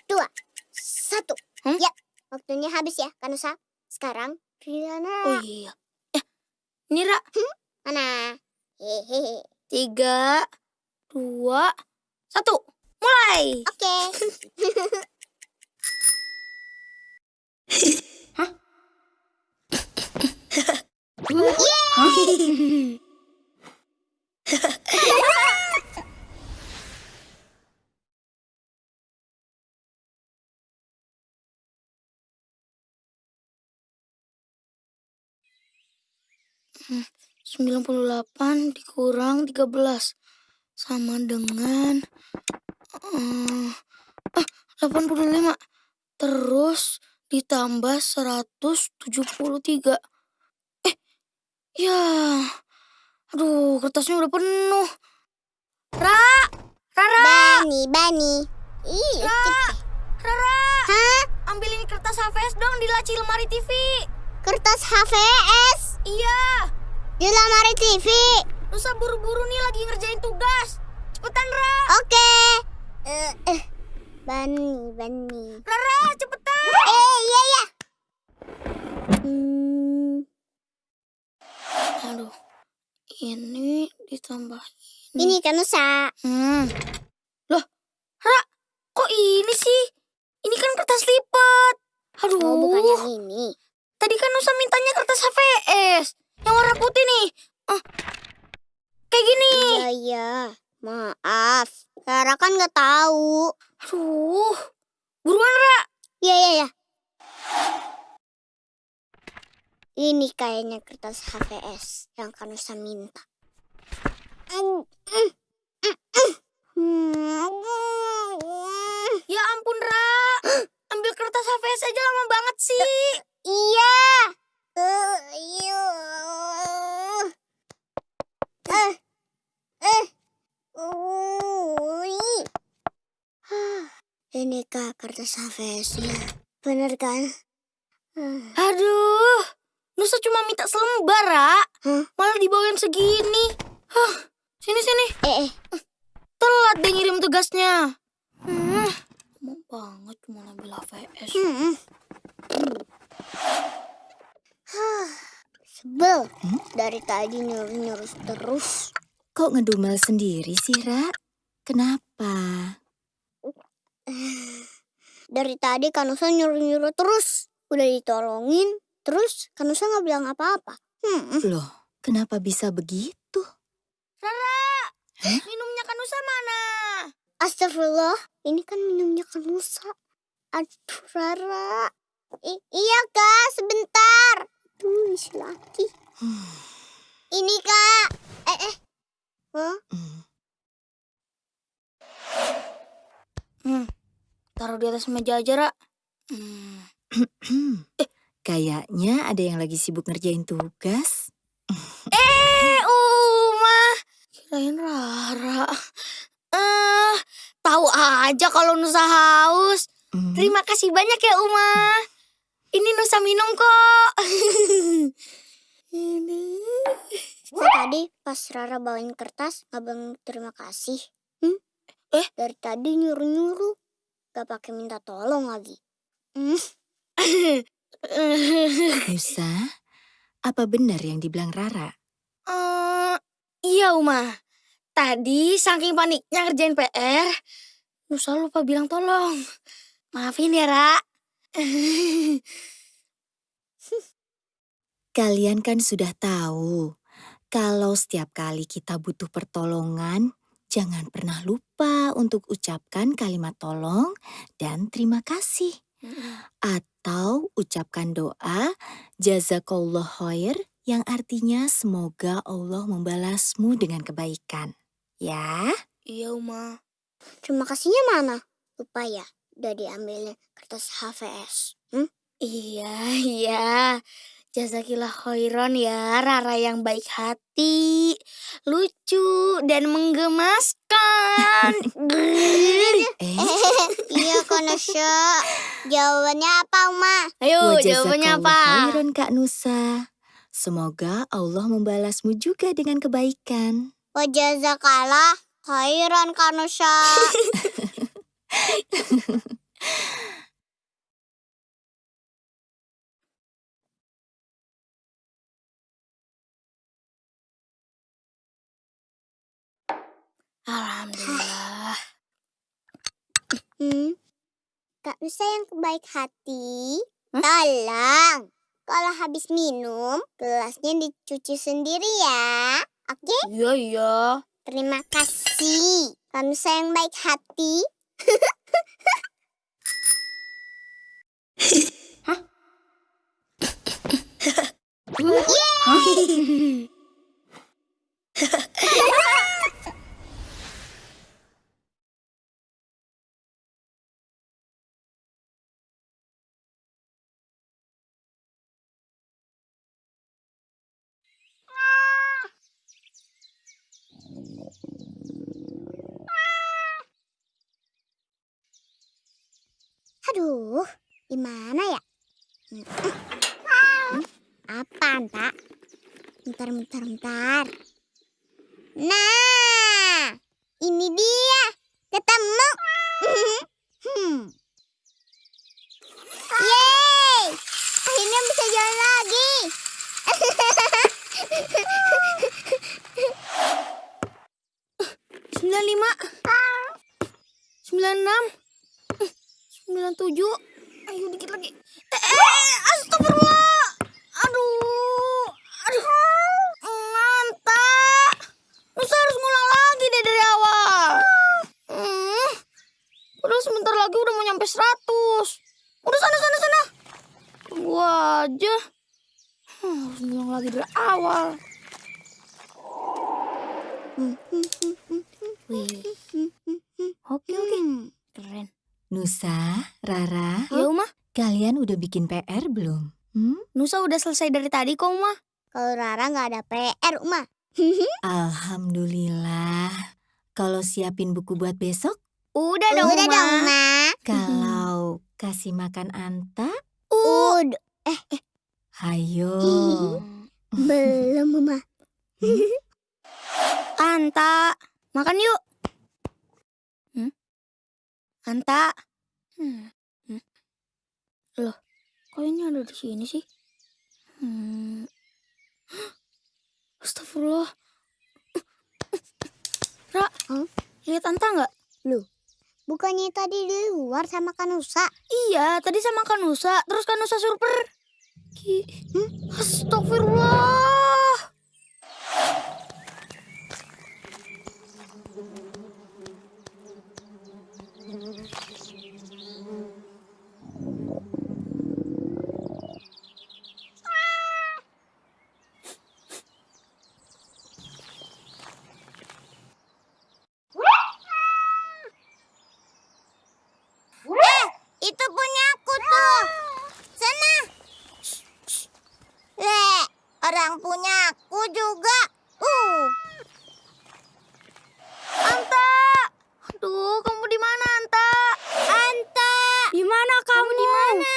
dua, satu. Hmm? Ya, waktunya habis ya, Kanusa. Sekarang Riana. Oh iya. Eh, Nira. Hmm? Mana? Hehehe. Tiga, dua, satu. Mulai. Oke. Okay. Hah? Yeay! 98 dikurang 13 sama dengan uh, puluh 85 terus ditambah 173 eh ya aduh kertasnya udah penuh. Ra Rara Bani Bani. Ih, Ra Rara Hah? ambilin kertas HVS dong di laci lemari TV kertas HVS iya di lemari TV. Nusa buru-buru nih lagi ngerjain tugas. Cepetan, Ra! Oke. Eh, eh. Bani, Bani. Rara, cepetan! Eh, iya, iya. Hmm, Aduh, ini ditambah ini kan Nusa. Hmm. Loh, Ra, kok ini sih? Ini kan kertas lipat. Aduh. Oh, bukan yang ini. Tadi kan Nusa mintanya kertas HVS. Yang warna putih nih. Ah, kayak gini. Iya, iya. Maaf. Rara kan nggak tahu. Aduh. Buruan, Ra. Iya, iya, iya. Ini kayaknya kertas HVS yang Kanusa minta. Mm, mm, mm. Ya ampun, Ra. Ambil kertas HVS aja lama banget sih. Iya. Eh. Eh, eh. Ui. Hah, Ini kak kertas HVS-nya. Bener kan? Hmm. Aduh. Nusa cuma minta selembar, Ra. Hah? Malah dibawain segini. Hah, sini sini. Eh, eh. Telat deh ngirim tugasnya. Hmm. Mau banget cuma ambil HVS. Hmm. Hah, Sebel. Dari tadi nyuruh-nyuruh terus. Kok ngedumel sendiri sih, Ra? Kenapa? Dari tadi Kanusa nyuruh-nyuruh terus. Udah ditolongin, terus Kanusa nggak bilang apa-apa. Hmm. Loh, kenapa bisa begitu? Rara, minumnya Kanusa mana? Astagfirullah, ini kan minumnya Kanusa. Aduh, Rara. I- iya, Kak, sebentar. Si laki. Ini, Kak. Eh, eh. Hah? Hmm. Taruh di atas meja aja, Ra. Hmm. Kayaknya ada yang lagi sibuk ngerjain tugas. Eh, Uma. Kirain Rara. Eh, tahu aja kalau Nusa haus. Hmm, Terima kasih banyak ya, Uma. Ini Nusa minum kok. Ini. Kok tadi pas Rara bawain kertas nggak bilang terima kasih? Hmm? Eh? Dari tadi nyuruh-nyuruh. Gak pakai minta tolong lagi. Hmm. Nusa, apa benar yang dibilang Rara? Eh, iya, Uma. Tadi saking paniknya ngerjain PR, Nusa lupa bilang tolong. Maafin ya, Ra. Kalian kan sudah tahu, kalau setiap kali kita butuh pertolongan, jangan pernah lupa untuk ucapkan kalimat tolong dan terima kasih. Atau ucapkan doa jazakallah khair yang artinya semoga Allah membalasmu dengan kebaikan. Ya, Iya, Uma. Terima kasihnya mana? Lupa ya, udah diambilnya kertas HVS. Hmm? Iya, iya. Jazakillah khairan ya, Rara yang baik hati, lucu, dan menggemaskan. eh, iya, Konosho. Jawabannya apa, Uma? Ayo, wa jawabannya apa? khairan Kak Nusa. Semoga Allah membalasmu juga dengan kebaikan. Wajazakalah khairan, Kanosha. Alhamdulillah. Hmm? Kak Nusa yang baik hati, tolong. Kalau habis minum, gelasnya dicuci sendiri ya. Oke? Iya, iya. Terima kasih. Kak Nusa yang baik hati. Yeay! Aduh, gimana ya? Hmm. Hmm. Apaan, Pak? Bentar, bentar, bentar. Nah, ini dia. Ketemu. Hmm. Yeay! Akhirnya bisa jalan lagi. Sembilan lima, sembilan enam. Sembilan tujuh. Ayo dikit lagi. Eh, eh astagfirullah. Aduh. Aduh. Anta. Nusa harus ngulang lagi deh dari awal. Hmm. Udah sebentar lagi udah mau nyampe 100. Udah sana sana sana. Tunggu aja. Hmm, harus ngulang lagi dari awal. Wih. Oke oke. Keren. Nusa, Rara, Ya Uma, kalian udah bikin PR belum? Hmm? Nusa udah selesai dari tadi kok Uma. Kalau Rara nggak ada PR, Uma. Alhamdulillah. Kalau siapin buku buat besok, Udah dong Udah Uma. dong, Ma. kalau kasih makan Anta, Udah. hayo. Belum, Uma. Anta, makan yuk. Hmm? Anta. Hmm. Hmm. Loh, kok ini ada di sini sih? Hmm. Astagfirullah. Ra, Hah? lihat Anta nggak? Bukannya tadi di luar sama Kanusa? Iya, tadi sama Kanusa, terus Kanusa suruh pergi. Hmm? Astagfirullah. Itu punya aku tuh. Sana. Le, orang punya aku juga. Uh. Anta. Aduh, kamu di mana, Anta? Anta. Di mana kamu? Di mana?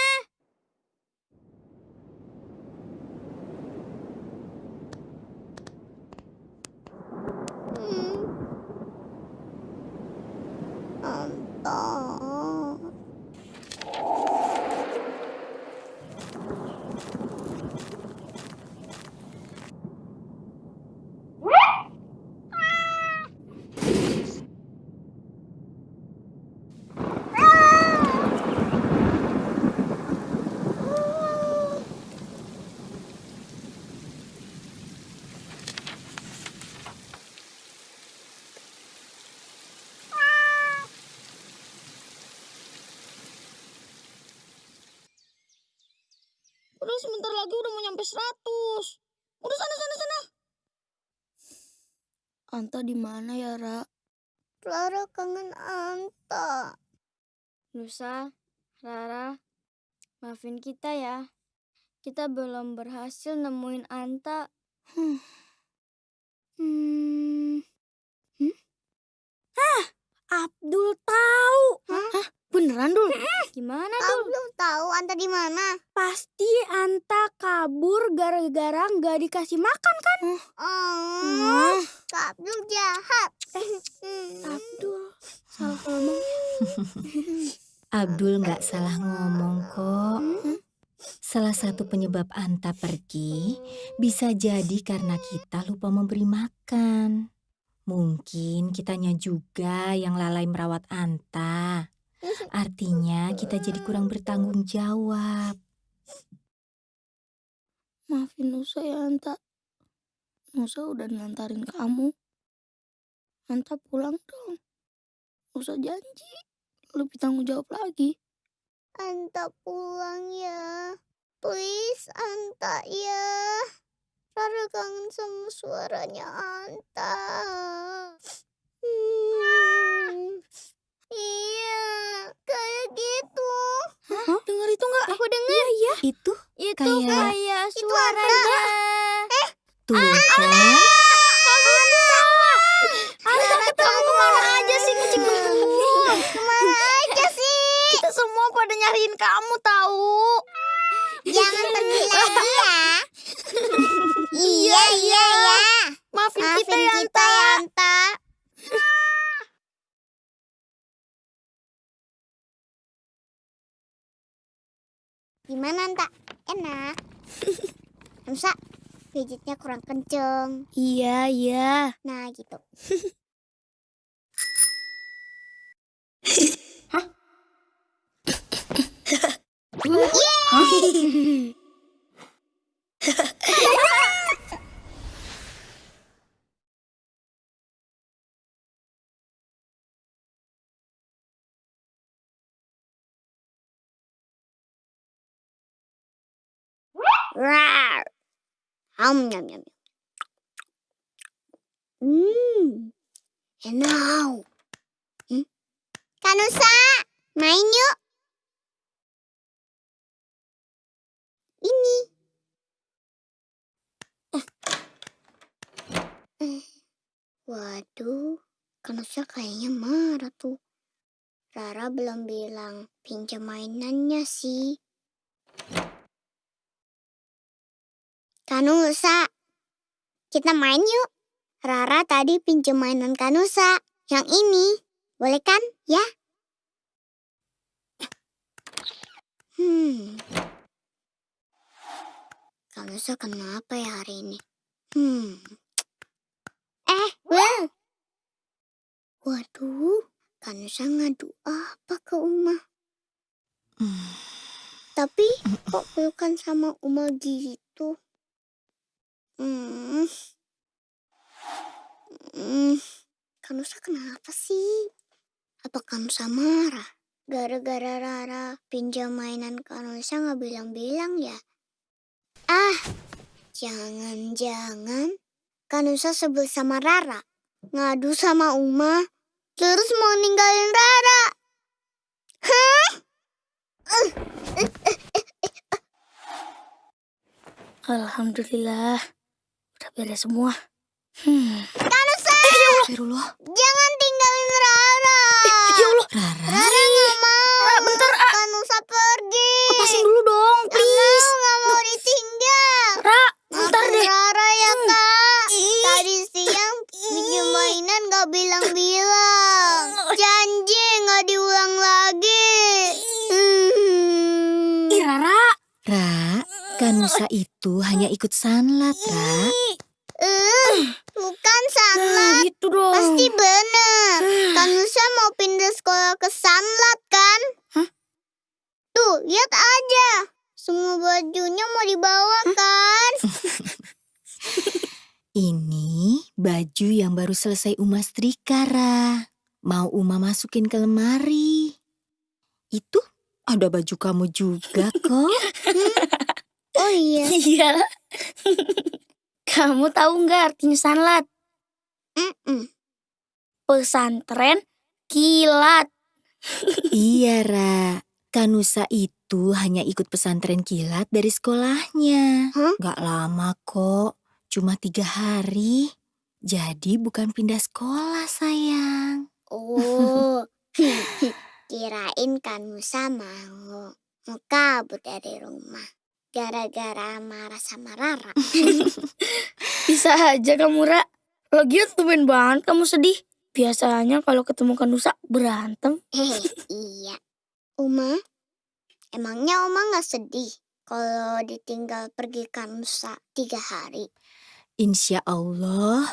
Anta. Udah sebentar lagi udah mau nyampe 100. Udah sana sana sana. Anta di mana ya, Ra? Clara kangen Anta. Nusa, Rara, maafin kita ya. Kita belum berhasil nemuin Anta. Hmm. Hmm. Hmm? Hah, Abdul tahu. Hah? Beneran, Dul? Gimana tuh? belum tahu Anta di mana? Pasti Anta kabur gara-gara nggak dikasih makan kan? Oh, Kak Abdul jahat. Abdul, salah ngomong. Abdul nggak salah ngomong kok. Salah satu penyebab Anta pergi bisa jadi karena kita lupa memberi makan. Mungkin kitanya juga yang lalai merawat Anta. Artinya kita jadi kurang bertanggung jawab. Maafin Nusa ya, Anta. Nusa udah nantarin kamu. Anta pulang dong. Nusa janji. Lebih tanggung jawab lagi. Anta pulang ya. Please Anta ya. Rara kangen sama suaranya Anta. Hmm. Iya, kayak gitu. Hah? Dengar itu nggak? Aku dengar. Iya, Itu Itu Kayak- kayak Itu suaranya. Tuh kan. Kamu ke mana aja sih, aja sih? Kita semua pada nyariin kamu tahu. Jangan pergi lagi ya. iya, iya, ya. Maafin, Maafin kita kita. Gimana, Anta? Enak. Nusa, pijitnya kurang kenceng. Iya, iya. Nah, gitu. Hah? Rawr! Ham nyam nyam. Hmm. Enak. Hmm? Kanusa, main yuk. Ini. Waduh, Kanusa kayaknya marah tuh. Rara belum bilang pinjam mainannya sih. Kanusa, kita main yuk. Rara tadi pinjam mainan Kanusa. Yang ini, boleh kan? Ya? Hmm. Kanusa kenapa ya hari ini? Hmm. Eh, Will. Waduh, Kanusa ngadu apa ke Uma? Tapi kok pelukan sama Uma gitu? Hmm. Hmm. Kanusa kenapa sih? Apa Kanusa marah? Gara-gara Rara pinjam mainan Kanusa nggak bilang-bilang ya? Ah, jangan-jangan Kanusa sebel sama Rara. Ngadu sama Uma, terus mau ninggalin Rara. Hah? Uh, uh, uh, Alhamdulillah. Udah beres semua. Hmm. Kanusa! Astagfirullah. Jangan tinggalin Rara. Ya Allah. Rara. Rara nggak mau. Ra, bentar, ah. Kanusa pergi. Lepasin dulu dong, Nggak please. mau, nggak mau ditinggal. Ra, bentar deh. Rara ya Hmm. kak. Tadi siang pinjam mainan gak bilang-bilang. Janji gak diulang lagi. Hmm. Ih, Rara. Ra, Kanusa itu hanya ikut sanlat, Ra. Eh, bukan Sanlat. Nah, gitu dong. Pasti bener. Kanusa mau pindah sekolah ke Sanlat kan? Hah? Tuh, lihat aja. Semua bajunya mau dibawa kan? Ini baju yang baru selesai Uma setrika, Ra. Mau Uma masukin ke lemari. Itu ada baju kamu juga kok. Oh iya. Iya. Kamu tahu nggak artinya sanlat? Mm-mm. Pesantren kilat. iya, Ra. Kanusa itu hanya ikut pesantren kilat dari sekolahnya. Hah? Gak lama kok, cuma tiga hari. Jadi bukan pindah sekolah, sayang. Oh, kirain Kanusa mau mau kabur dari rumah gara-gara marah sama Rara. Bisa aja kamu, Ra. Lagian tumben banget kamu sedih. Biasanya kalau ketemu Kanusa berantem. Hehe, iya. Uma, emangnya Uma nggak sedih kalau ditinggal pergi Kanusa tiga hari? Insya Allah,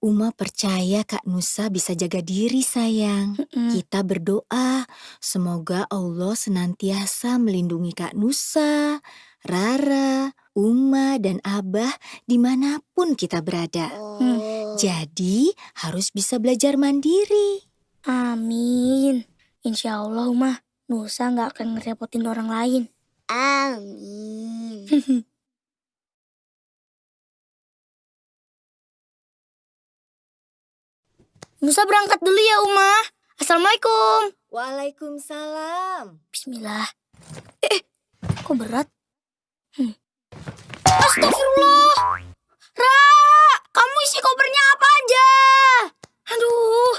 Uma percaya Kak Nusa bisa jaga diri, sayang. Mm-mm. Kita berdoa, semoga Allah senantiasa melindungi Kak Nusa, Rara, Uma, dan Abah di mana pun kita berada. Oh, Jadi harus bisa belajar mandiri. Amin. Insya Allah, Uma. Nusa nggak akan ngerepotin orang lain. amin. Nusa berangkat dulu ya, Uma. Assalamualaikum. Waalaikumsalam. Bismillah. Eh, kok berat? Astagfirullah. Ra, kamu isi kopernya apa aja? Aduh,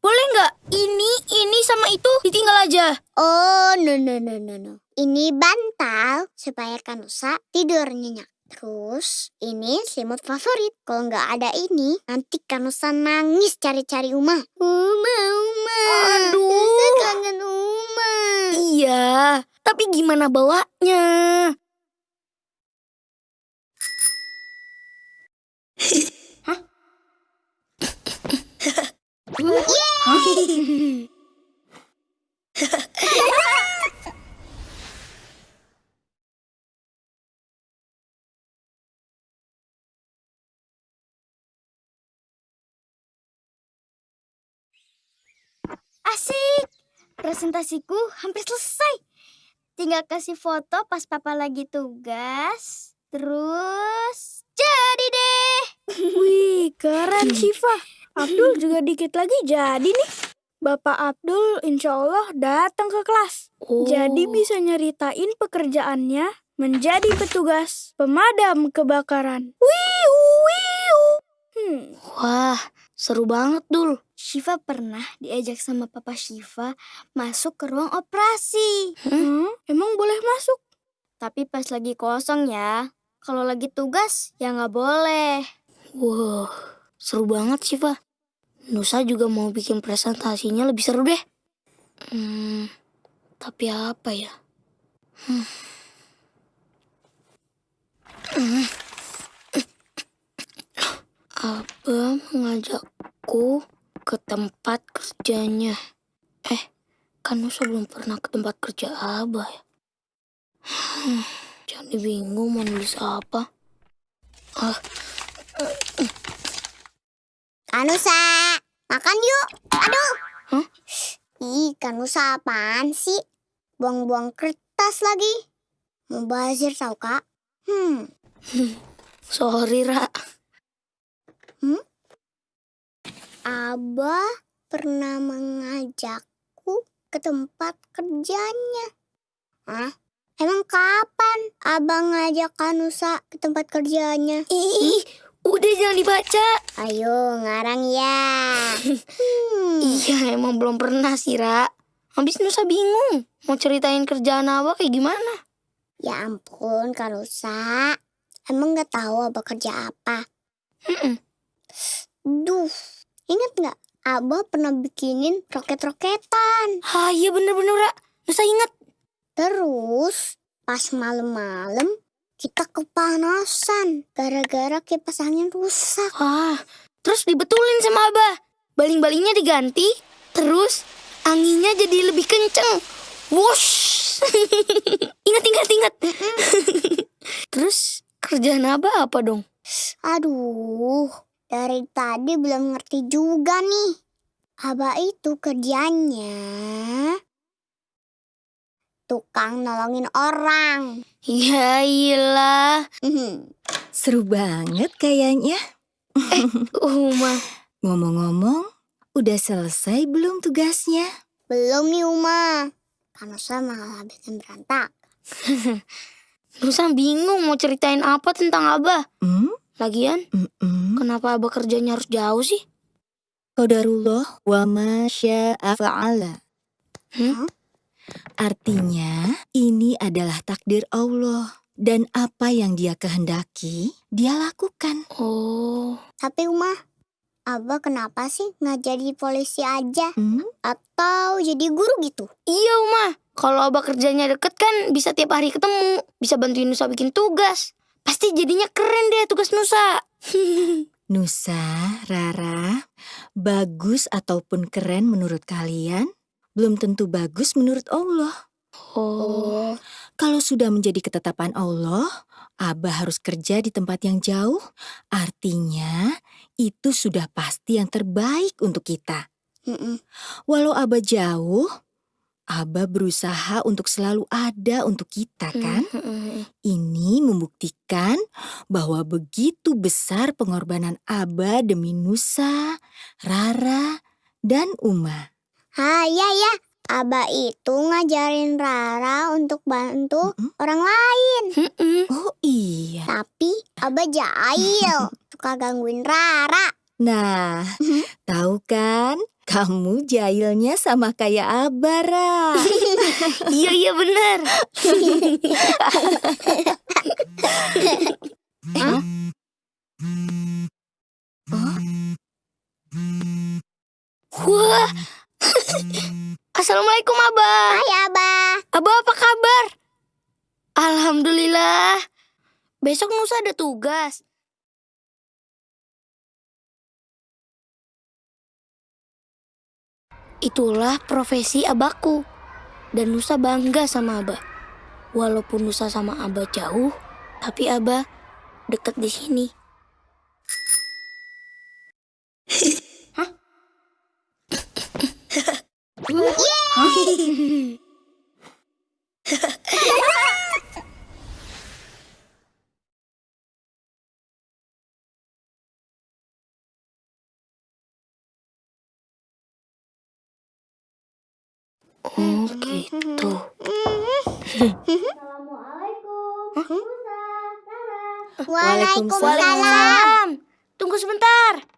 boleh nggak ini, ini sama itu ditinggal aja? Oh, no, no, no, no, no. Ini bantal supaya Kanusa tidur nyenyak. Terus, ini selimut favorit. Kalau nggak ada ini, nanti Kanusa nangis cari-cari Uma. Uma, Uma. Aduh. Nusa kangen Uma. Iya, tapi gimana bawanya? Asik! Presentasiku hampir selesai. Tinggal kasih foto pas papa lagi tugas. Terus jadi deh. Wih, keren Syifa. Abdul juga dikit lagi jadi nih. Bapak Abdul insya Allah datang ke kelas. Jadi bisa nyeritain pekerjaannya menjadi petugas pemadam kebakaran. Wiu, wiu. Hmm. Wah, seru banget Dul. Shiva pernah diajak sama papa Shiva masuk ke ruang operasi. Hmm, emang boleh masuk? Tapi pas lagi kosong ya. Kalau lagi tugas ya nggak boleh. Wow, seru banget Shiva. Nusa juga mau bikin presentasinya lebih seru deh. Hmm, tapi apa ya? Hmm. Abah mengajakku ke tempat kerjanya. Eh, kan Nusa belum pernah ke tempat kerja Abah ya. Hmm, jadi bingung mau nulis apa. Ah, Kanusa, makan yuk. Aduh. Hah? Ih, Kanusa apaan sih? Buang-buang kertas lagi. Mubazir tau kak? Hmm, sorry Ra. Abah pernah mengajakku ke tempat kerjanya. Hah? Emang kapan Abah ngajak Kanusa ke tempat kerjanya? Ih, udah jangan dibaca. Ayo, ngarang ya. Hmm. Iya, emang belum pernah sih, Ra. Habis Nusa bingung. Mau ceritain kerjaan Abah kayak gimana? Ya ampun, Kanusa. Emang nggak tahu Abah kerja apa? Mm-mm. Duh, ingat nggak? Abah pernah bikinin roket-roketan. Ah, iya bener-bener, Ra. Nusa ingat. Terus, pas malam-malam, kita kepanasan. Gara-gara kipas angin rusak. Ah, terus dibetulin sama Abah. Baling-balingnya diganti, terus anginnya jadi lebih kenceng. Wush. ingat, ingat, ingat. terus kerjaan Abah apa dong? Aduh, dari tadi belum ngerti juga nih. Abah itu kerjanya tukang nolongin orang. Ya iyalah. Mhm. Seru banget kayaknya. Uma. Ngomong-ngomong, udah selesai belum tugasnya? Belum nih Uma. Kanusa malah bikin berantak. Nusa bingung mau ceritain apa tentang Abah. Hmm? Lagian, Mm-mm. kenapa Abah kerjanya harus jauh sih? Qadarullah wa ma syaa fa'ala. Hmm? Artinya, ini adalah takdir Allah. Dan apa yang dia kehendaki, dia lakukan. Oh, Tapi Uma, Abah kenapa sih nggak jadi polisi aja? Hmm? Atau jadi guru gitu? iya Uma. Kalau Abah kerjanya deket kan bisa tiap hari ketemu. Bisa bantuin Nusa bikin tugas. Pasti jadinya keren deh tugas Nusa. Nusa, Rara, bagus ataupun keren menurut kalian, belum tentu bagus menurut Allah. Oh, Kalau sudah menjadi ketetapan Allah, Abah harus kerja di tempat yang jauh, artinya itu sudah pasti yang terbaik untuk kita. Mm-mm. Walau Abah jauh, Abah berusaha untuk selalu ada untuk kita kan? Ini membuktikan bahwa begitu besar pengorbanan Abah demi Nusa, Rara, dan Uma. Ha, ya ya. Abah itu ngajarin Rara untuk bantu orang lain. Oh iya. Tapi Abah jahil. Suka gangguin Rara. Nah, tahu kan? Kamu jahilnya sama kayak Abah, Ra. iya iya bener. Hah? Oh, Wah. Assalamualaikum Abah. Hai Abah. Abah apa kabar? Alhamdulillah. Besok Nusa ada tugas. Itulah profesi abahku. Dan Nusa bangga sama Abah. Walaupun Nusa sama Abah jauh, tapi Abah deket di sini. Oh gitu. Assalamualaikum. Waalaikumsalam. Waalaikumsalam. Tunggu sebentar.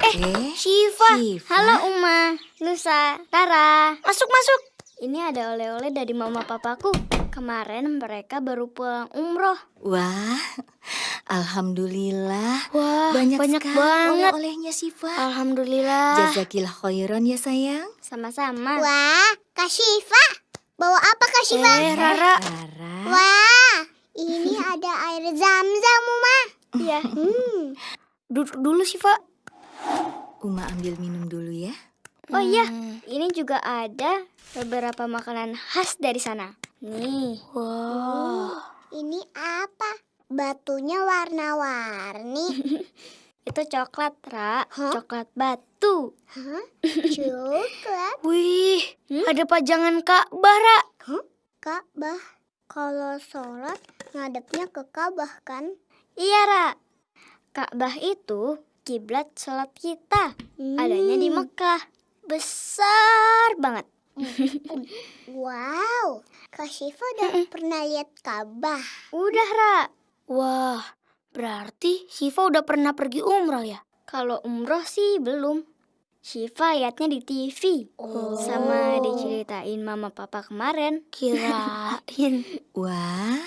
Eh, Shiva. Shiva. Halo Uma, Nusa, Rara. Masuk masuk. Ini ada oleh-oleh dari mama papaku. Kemarin mereka baru pulang umroh. Wah, alhamdulillah. Wah, banyak, banyak banget. oleh-olehnya Siva. Alhamdulillah. Jazakillah khairan ya sayang. Sama-sama. Wah, Kak Syifa. Bawa apa Kak Syifa? Eh, Rara. Rara. Wah, ini ada air zam-zam, Uma. Iya. Hmm. Duduk dulu Shiva. Uma ambil minum dulu ya. Oh iya, ini juga ada beberapa makanan khas dari sana. Nih. Wow. Ini apa? Batunya warna-warni. Itu coklat, Ra. Coklat batu. Hah? Coklat? Wih, ada pajangan Ka'bah, Ra. Ka'bah. Kalau sholat ngadepnya ke Ka'bah kan? Iya, Ra. Ka'bah itu kiblat sholat kita. Adanya di Mekah. Besar banget. Wow, Kak Syifa udah pernah lihat Ka'bah. Udah, Ra. Wah, berarti Shiva udah pernah pergi umroh ya? Kalau umroh sih belum. Shiva liatnya di TV. Sama diceritain mama papa kemarin. Kirain. Wah,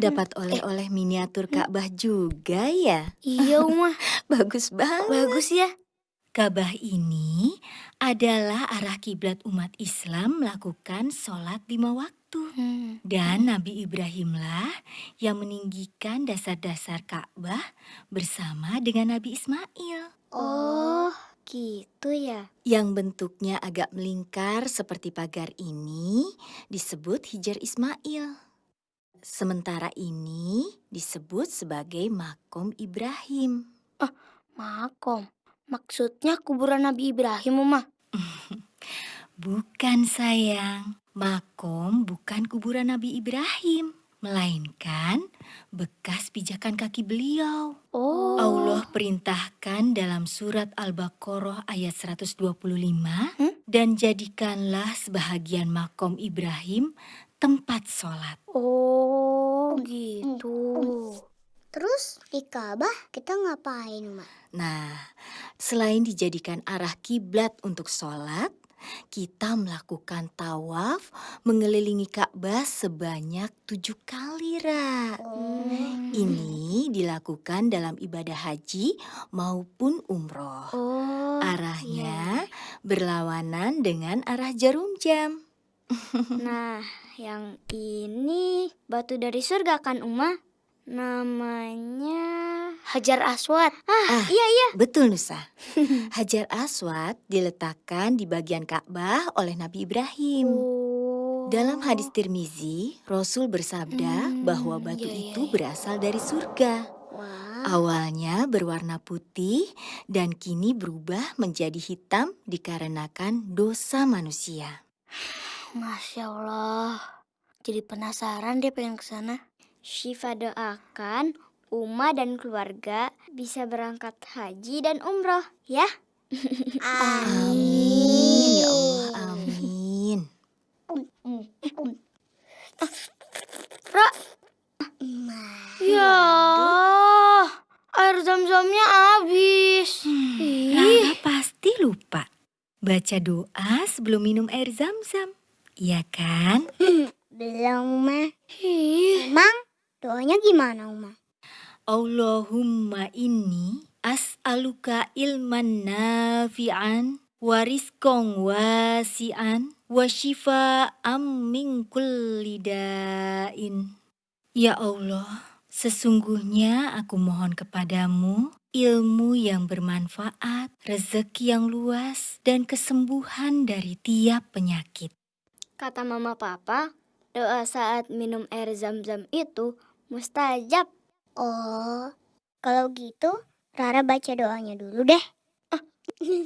dapat oleh-oleh miniatur Ka'bah juga ya. iya, Uma. Bagus banget. Bagus ya. Ka'bah ini adalah arah kiblat umat Islam melakukan sholat lima waktu. Dan Nabi Ibrahimlah yang meninggikan dasar-dasar Ka'bah bersama dengan Nabi Ismail. Oh, gitu ya. Yang bentuknya agak melingkar seperti pagar ini disebut Hijar Ismail. Sementara ini disebut sebagai Makom Ibrahim. Makom. Maksudnya kuburan Nabi Ibrahim, Uma. Bukan sayang, makom bukan kuburan Nabi Ibrahim, melainkan bekas pijakan kaki beliau. Oh. Allah perintahkan dalam surat Al-Baqarah ayat 125, dan jadikanlah sebahagian makom Ibrahim tempat sholat. Oh, gitu. Terus di Ka'bah kita ngapain, Uma? Nah, selain dijadikan arah kiblat untuk sholat, kita melakukan tawaf mengelilingi Ka'bah sebanyak tujuh kali, Ra. Ini dilakukan dalam ibadah haji maupun umroh. Oh. Arahnya berlawanan dengan arah jarum jam. Nah, yang ini batu dari surga kan, Uma? Namanya Hajar Aswad. Ah, iya iya. Betul Nusa. Hajar Aswad diletakkan di bagian Ka'bah oleh Nabi Ibrahim. Dalam hadis Tirmizi, Rasul bersabda bahwa batu itu berasal dari surga. Awalnya berwarna putih dan kini berubah menjadi hitam dikarenakan dosa manusia. Masya Allah. Jadi penasaran dia pengen ke sana. Syifa doakan Uma dan keluarga bisa berangkat haji dan umroh ya. Amin ya Allah, amin. Ra. Ya, air zam-zamnya habis. Rara pasti lupa. Baca doa sebelum minum air zam-zam. Iya kan? Belum, Uma. ih. Emang doanya gimana, Uma? Allahumma inni as'aluka ilman nafi'an wa rizqan wasi'an wa shifa'an min kulli da'in. Ya Allah, sesungguhnya aku mohon kepadamu ilmu yang bermanfaat, rezeki yang luas, dan kesembuhan dari tiap penyakit. Kata mama papa, doa saat minum air zam-zam itu mustajab. Oh, kalau gitu Rara baca doanya dulu deh.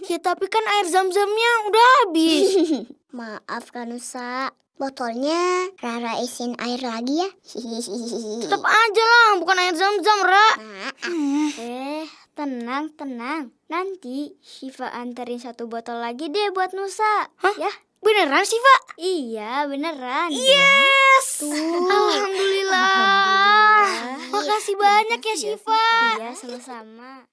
Ya tapi kan air zam-zamnya udah habis. Maaf Kanusa, botolnya Rara isin air lagi ya. Tetap aja lah, bukan air zam-zam, Ra. Maaf. Eh, tenang, tenang. Nanti Shiva anterin satu botol lagi deh buat Nusa. Ya, Beneran sih, Pak? Iya, beneran. Yes! Alhamdulillah. Alhamdulillah. Makasih banyak ya, Siva. Iya, sama-sama.